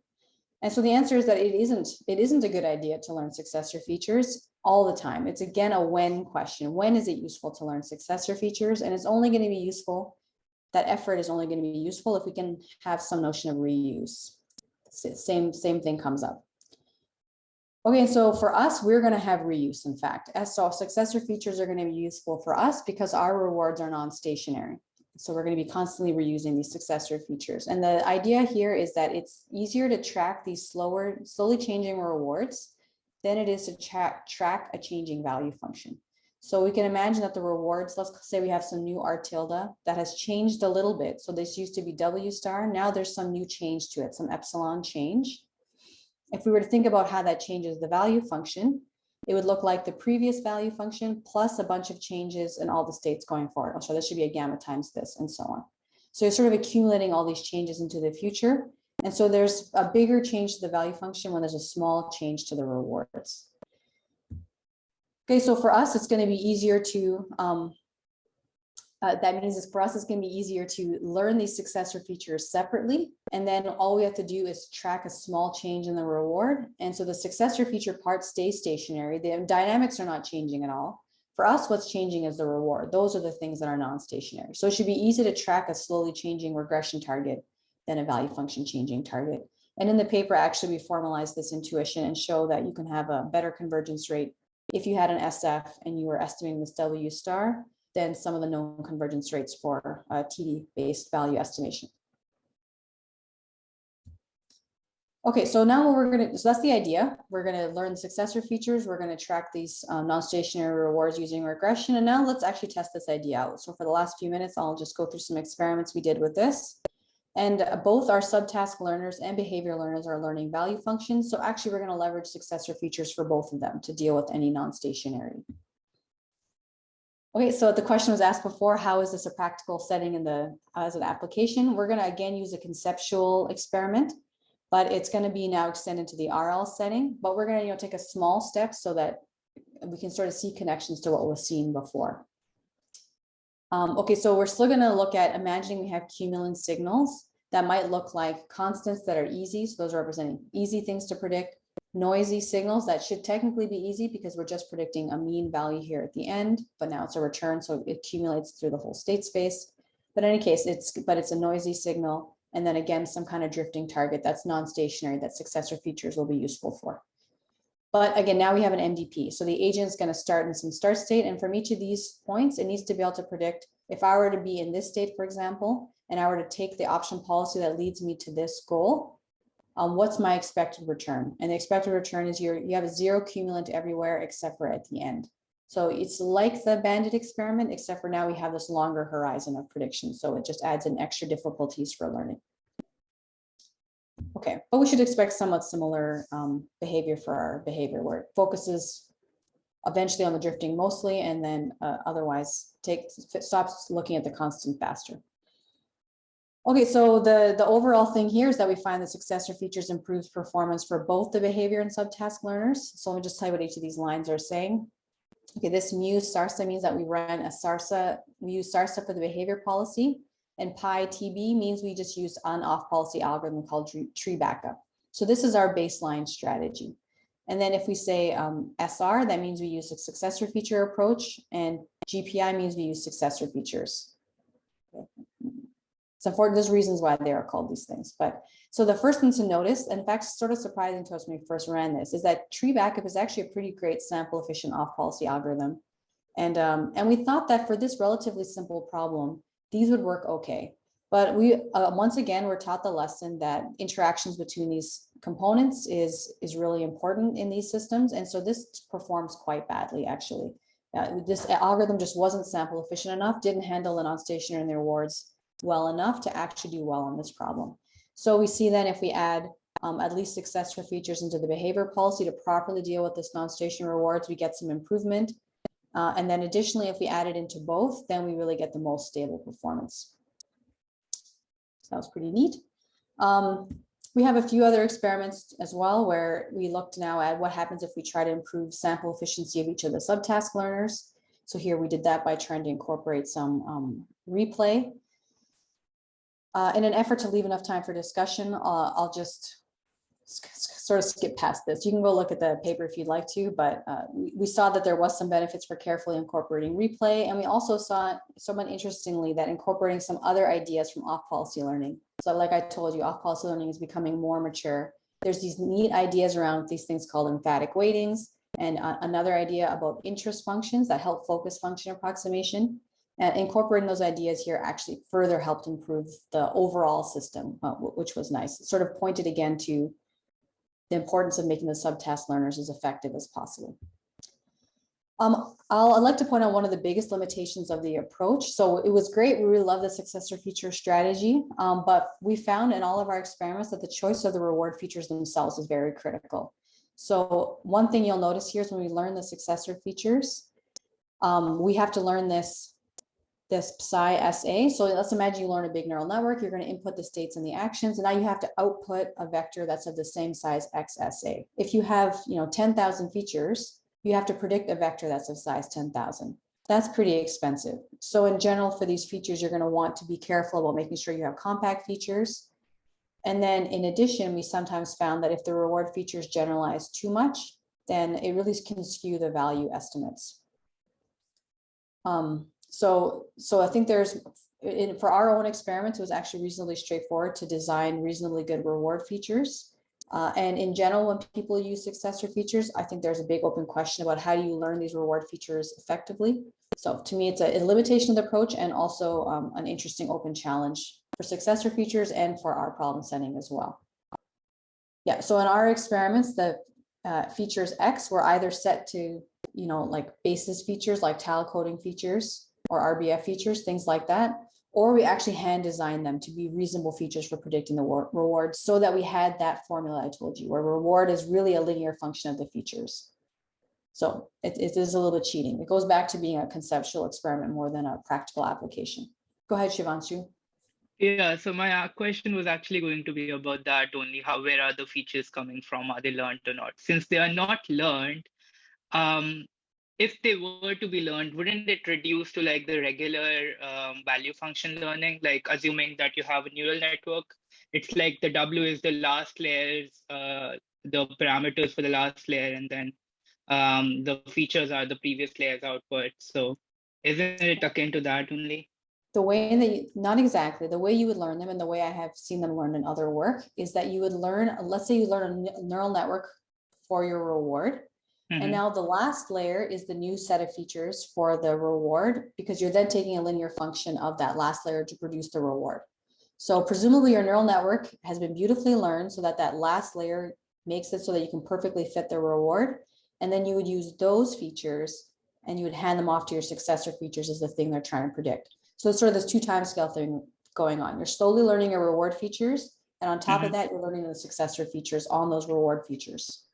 And so the answer is that it isn't, it isn't a good idea to learn successor features all the time. It's again a when question. When is it useful to learn successor features? And it's only going to be useful, that effort is only going to be useful if we can have some notion of reuse. Same, same thing comes up. Okay, so for us, we're going to have reuse, in fact. So successor features are going to be useful for us because our rewards are non-stationary. So we're going to be constantly reusing these successor features. And the idea here is that it's easier to track these slower, slowly changing rewards than it is to track, track a changing value function. So we can imagine that the rewards, let's say we have some new R tilde that has changed a little bit. So this used to be W star. Now there's some new change to it, some epsilon change. If we were to think about how that changes the value function, it would look like the previous value function plus a bunch of changes in all the states going forward. So this should be a gamma times this and so on. So you're sort of accumulating all these changes into the future. And so there's a bigger change to the value function when there's a small change to the rewards. Okay, so for us, it's going to be easier to, um, uh, that means for us, it's going to be easier to learn these successor features separately. And then all we have to do is track a small change in the reward. And so the successor feature part stays stationary. The dynamics are not changing at all. For us, what's changing is the reward. Those are the things that are non-stationary. So it should be easy to track a slowly changing regression target than a value function changing target. And in the paper, actually, we formalize this intuition and show that you can have a better convergence rate if you had an SF and you were estimating this W star than some of the known convergence rates for TD-based value estimation. Okay, so now what we're gonna, so that's the idea. We're gonna learn successor features. We're gonna track these um, non-stationary rewards using regression. And now let's actually test this idea out. So for the last few minutes, I'll just go through some experiments we did with this. And uh, both our subtask learners and behavior learners are learning value functions. So actually, we're going to leverage successor features for both of them to deal with any non-stationary. Okay, so the question was asked before, how is this a practical setting in the as an application? We're going to again use a conceptual experiment, but it's going to be now extended to the RL setting. But we're going to you know take a small step so that we can sort of see connections to what was seen before. Um, okay, so we're still going to look at imagining we have cumulant signals. that might look like constants that are easy. So those are representing easy things to predict, noisy signals that should technically be easy because we're just predicting a mean value here at the end, but now it's a return. So it accumulates through the whole state space. But in any case, it's, but it's a noisy signal. And then again, some kind of drifting target that's non-stationary that successor features will be useful for. But again, now we have an MDP. So the agent is going to start in some start state. And from each of these points, it needs to be able to predict if I were to be in this state, for example, and I were to take the option policy that leads me to this goal, um, what's my expected return? And the expected return is your, you have a zero cumulant everywhere except for at the end. So it's like the bandit experiment, except for now we have this longer horizon of prediction. So it just adds in extra difficulties for learning. Okay, but we should expect somewhat similar um, behavior for our behavior where it focuses eventually on the drifting mostly and then uh, otherwise takes stops looking at the constant faster. Okay, so the, the overall thing here is that we find the successor features improves performance for both the behavior and subtask learners. So let me just tell you what each of these lines are saying. Okay, this mu SARSA means that we run a SARSA, we use SARSA for the behavior policy and pi TB means we just use an off policy algorithm called tree backup. So this is our baseline strategy. And then if we say um, SR, that means we use a successor feature approach and GPI means we use successor features. So for there's reasons why they are called these things. But so the first thing to notice, in fact, sort of surprising to us when we first ran this, is that tree backup is actually a pretty great sample efficient off policy algorithm. And, um, and we thought that for this relatively simple problem, these would work okay. But we, uh, once again, we're taught the lesson that interactions between these components is, is really important in these systems. And so this performs quite badly, actually. Uh, this algorithm just wasn't sample efficient enough, didn't handle the non-stationary and well enough to actually do well on this problem. So we see then if we add um, at least successor features into the behavior policy to properly deal with this non-stationary rewards, we get some improvement. Uh, and then additionally, if we add it into both, then we really get the most stable performance. So that was pretty neat. Um, we have a few other experiments as well, where we looked now at what happens if we try to improve sample efficiency of each of the subtask learners. So here we did that by trying to incorporate some um, replay. Uh, in an effort to leave enough time for discussion, uh, I'll just sort of skip past this. You can go look at the paper if you'd like to, but uh, we, saw that there was some benefits for carefully incorporating replay. And we also saw, somewhat interestingly, that incorporating some other ideas from off-policy learning. So like I told you, off-policy learning is becoming more mature. There's these neat ideas around these things called emphatic weightings and uh, another idea about interest functions that help focus function approximation. And incorporating those ideas here actually further helped improve the overall system, uh, which was nice. It sort of pointed again to the importance of making the subtask learners as effective as possible. Um, I'll, I'd like to point out one of the biggest limitations of the approach. So it was great. We really love the successor feature strategy, um, but we found in all of our experiments that the choice of the reward features themselves is very critical. So one thing you'll notice here is when we learn the successor features, um, we have to learn this this psi SA. So let's imagine you learn a big neural network, you're going to input the states and the actions, and now you have to output a vector that's of the same size XSA. If you have, you know, 10,000 features, you have to predict a vector that's of size 10,000. That's pretty expensive. So in general, for these features, you're going to want to be careful about making sure you have compact features. And then in addition, we sometimes found that if the reward features generalize too much, then it really can skew the value estimates. Um, so, so I think there's, in, for our own experiments, it was actually reasonably straightforward to design reasonably good reward features. Uh, and in general, when people use successor features, I think there's a big open question about how do you learn these reward features effectively. So to me, it's a, a limitation of the approach and also um, an interesting open challenge for successor features and for our problem setting as well. Yeah, so in our experiments, the uh, features X were either set to, you know, like basis features like tile coding features, or RBF features, things like that. Or we actually hand design them to be reasonable features for predicting the reward so that we had that formula I told you where reward is really a linear function of the features. So it, it is a little bit cheating. It goes back to being a conceptual experiment more than a practical application. Go ahead, Shivanshu. Yeah, so my uh, question was actually going to be about that only. How where are the features coming from? Are they learned or not? Since they are not learned, um, if they were to be learned, wouldn't it reduce to like the regular um, value function learning? Like assuming that you have a neural network, it's like the W is the last layers, uh, the parameters for the last layer, and then um, the features are the previous layer's output. So isn't it akin to that only? The way that, not exactly, the way you would learn them and the way I have seen them learned in other work is that you would learn, let's say you learn a neural network for your reward. And Mhm. now the last layer is the new set of features for the reward, because you're then taking a linear function of that last layer to produce the reward. So presumably your neural network has been beautifully learned so that that last layer makes it so that you can perfectly fit the reward. And then you would use those features and you would hand them off to your successor features as the thing they're trying to predict. So it's sort of this two time scale thing going on. You're slowly learning your reward features. And on top of that, you're learning the successor features on those reward features.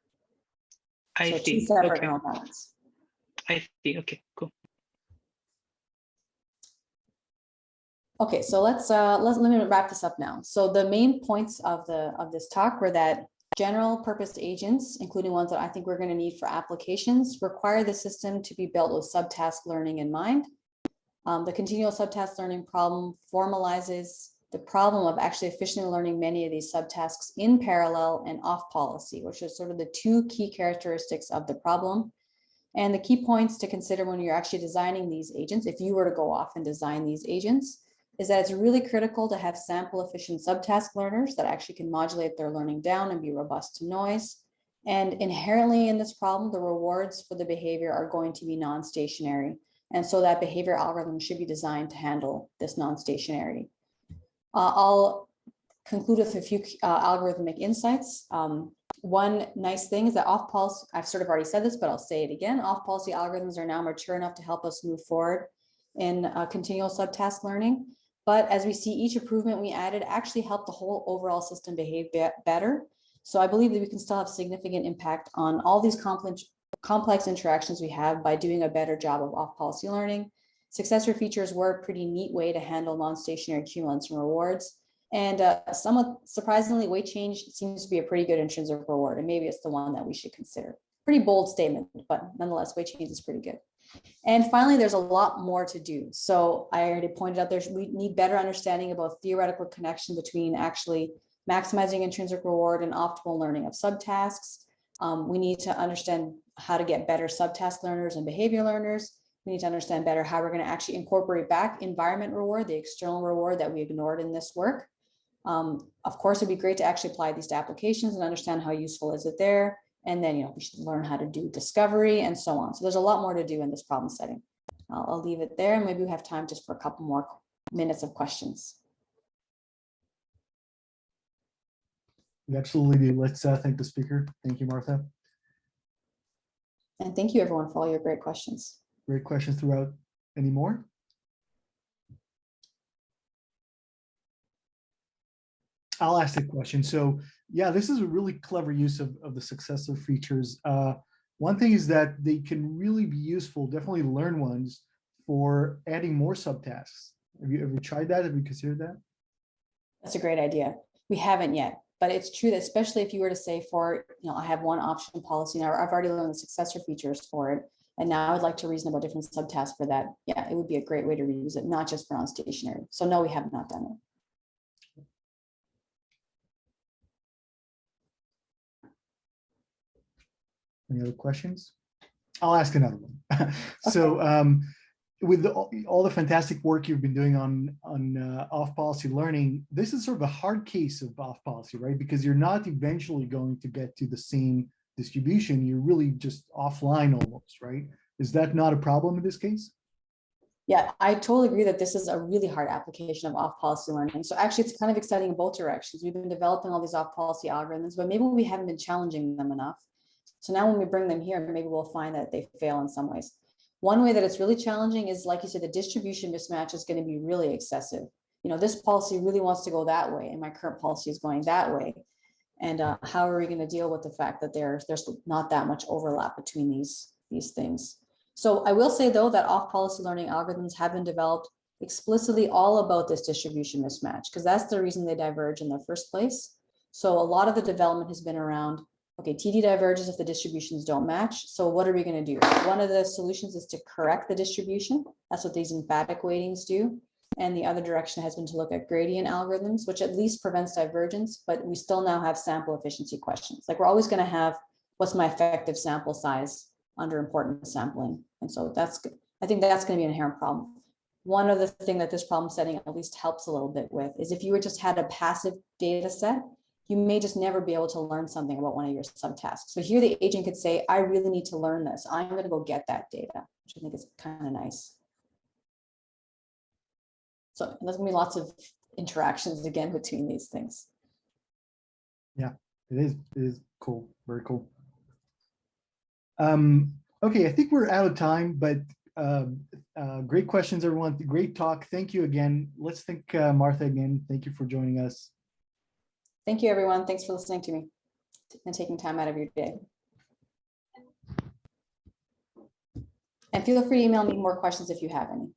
I So two see. separate Okay. I see. Okay, cool. Okay, so let's, uh, let's, let me wrap this up now. So the main points of the, of this talk were that general purpose agents, including ones that I think we're gonna need for applications, require the system to be built with subtask learning in mind. Um, the continual subtask learning problem formalizes the problem of actually efficiently learning many of these subtasks in parallel and off policy, which are sort of the two key characteristics of the problem. And the key points to consider when you're actually designing these agents, if you were to go off and design these agents, is that it's really critical to have sample efficient subtask learners that actually can modulate their learning down and be robust to noise. And inherently in this problem, the rewards for the behavior are going to be non-stationary. And so that behavior algorithm should be designed to handle this non-stationarity. Uh, I'll conclude with a few uh, algorithmic insights. Um, one nice thing is that off policy, I've sort of already said this, but I'll say it again, off policy algorithms are now mature enough to help us move forward in uh, continual subtask learning. But as we see each improvement we added actually helped the whole overall system behave be- better. So I believe that we can still have significant impact on all these complex, complex interactions we have by doing a better job of off-policy learning. Successor features were a pretty neat way to handle non-stationary cumulants and rewards. And uh, somewhat surprisingly, weight change seems to be a pretty good intrinsic reward, and maybe it's the one that we should consider. Pretty bold statement, but nonetheless, weight change is pretty good. And finally, there's a lot more to do. So I already pointed out there's we need better understanding about theoretical connection between actually maximizing intrinsic reward and optimal learning of subtasks. Um, we need to understand how to get better subtask learners and behavior learners. We need to understand better how we're going to actually incorporate back environment reward, the external reward that we ignored in this work. Um, of course, it'd be great to actually apply these to applications and understand how useful is it there. And then, you know, we should learn how to do discovery and so on. So there's a lot more to do in this problem setting. I'll, I'll leave it there and maybe we have time just for a couple more minutes of questions. We absolutely do. Let's uh, thank the speaker. Thank you, Martha. And thank you everyone for all your great questions. Great questions throughout. Any more? I'll ask the question. So yeah, this is a really clever use of, of the successor features. Uh, one thing is that they can really be useful, definitely learn ones for adding more subtasks. Have you ever tried that? Have you considered that? That's a great idea. We haven't yet, but it's true that especially if you were to say for, you know, I have one option policy now, I've already learned the successor features for it. And now I'd like to reason about different subtasks for that. Yeah, it would be a great way to reuse it, not just for non-stationary. So no, we have not done it. Any other questions? I'll ask another one. So um, with the, all the fantastic work you've been doing on, on uh, off-policy learning, this is sort of a hard case of off-policy, right? Because you're not eventually going to get to the same distribution. You're really just offline almost, right? Is that not a problem in this case? Yeah, I totally agree that this is a really hard application of off-policy learning. So actually, it's kind of exciting in both directions. We've been developing all these off-policy algorithms, but maybe we haven't been challenging them enough. So now when we bring them here, maybe we'll find that they fail in some ways. One way that it's really challenging is, like you said, the distribution mismatch is going to be really excessive. You know, this policy really wants to go that way, and my current policy is going that way. And uh, how are we going to deal with the fact that there's there's not that much overlap between these these things? So I will say though that off-policy learning algorithms have been developed explicitly all about this distribution mismatch because that's the reason they diverge in the first place. So a lot of the development has been around Okay, TD diverges if the distributions don't match. So what are we gonna do? One of the solutions is to correct the distribution. That's what these emphatic weightings do. And the other direction has been to look at gradient algorithms, which at least prevents divergence, but we still now have sample efficiency questions. Like we're always gonna have, what's my effective sample size under importance sampling? And so that's, I think that's gonna be an inherent problem. One other thing that this problem setting at least helps a little bit with is if you were just had a passive data set, you may just never be able to learn something about one of your subtasks. So here the agent could say, I really need to learn this. I'm gonna go get that data, which I think is kind of nice. So there's gonna be lots of interactions again between these things. Yeah, It is, it is cool, very cool. Um, okay, I think we're out of time, but um, uh, great questions, everyone. Great talk. Thank you again. Let's thank uh, Martha again. Thank you for joining us. Thank you, everyone. Thanks for listening to me and taking time out of your day. And feel free to email me more questions if you have any.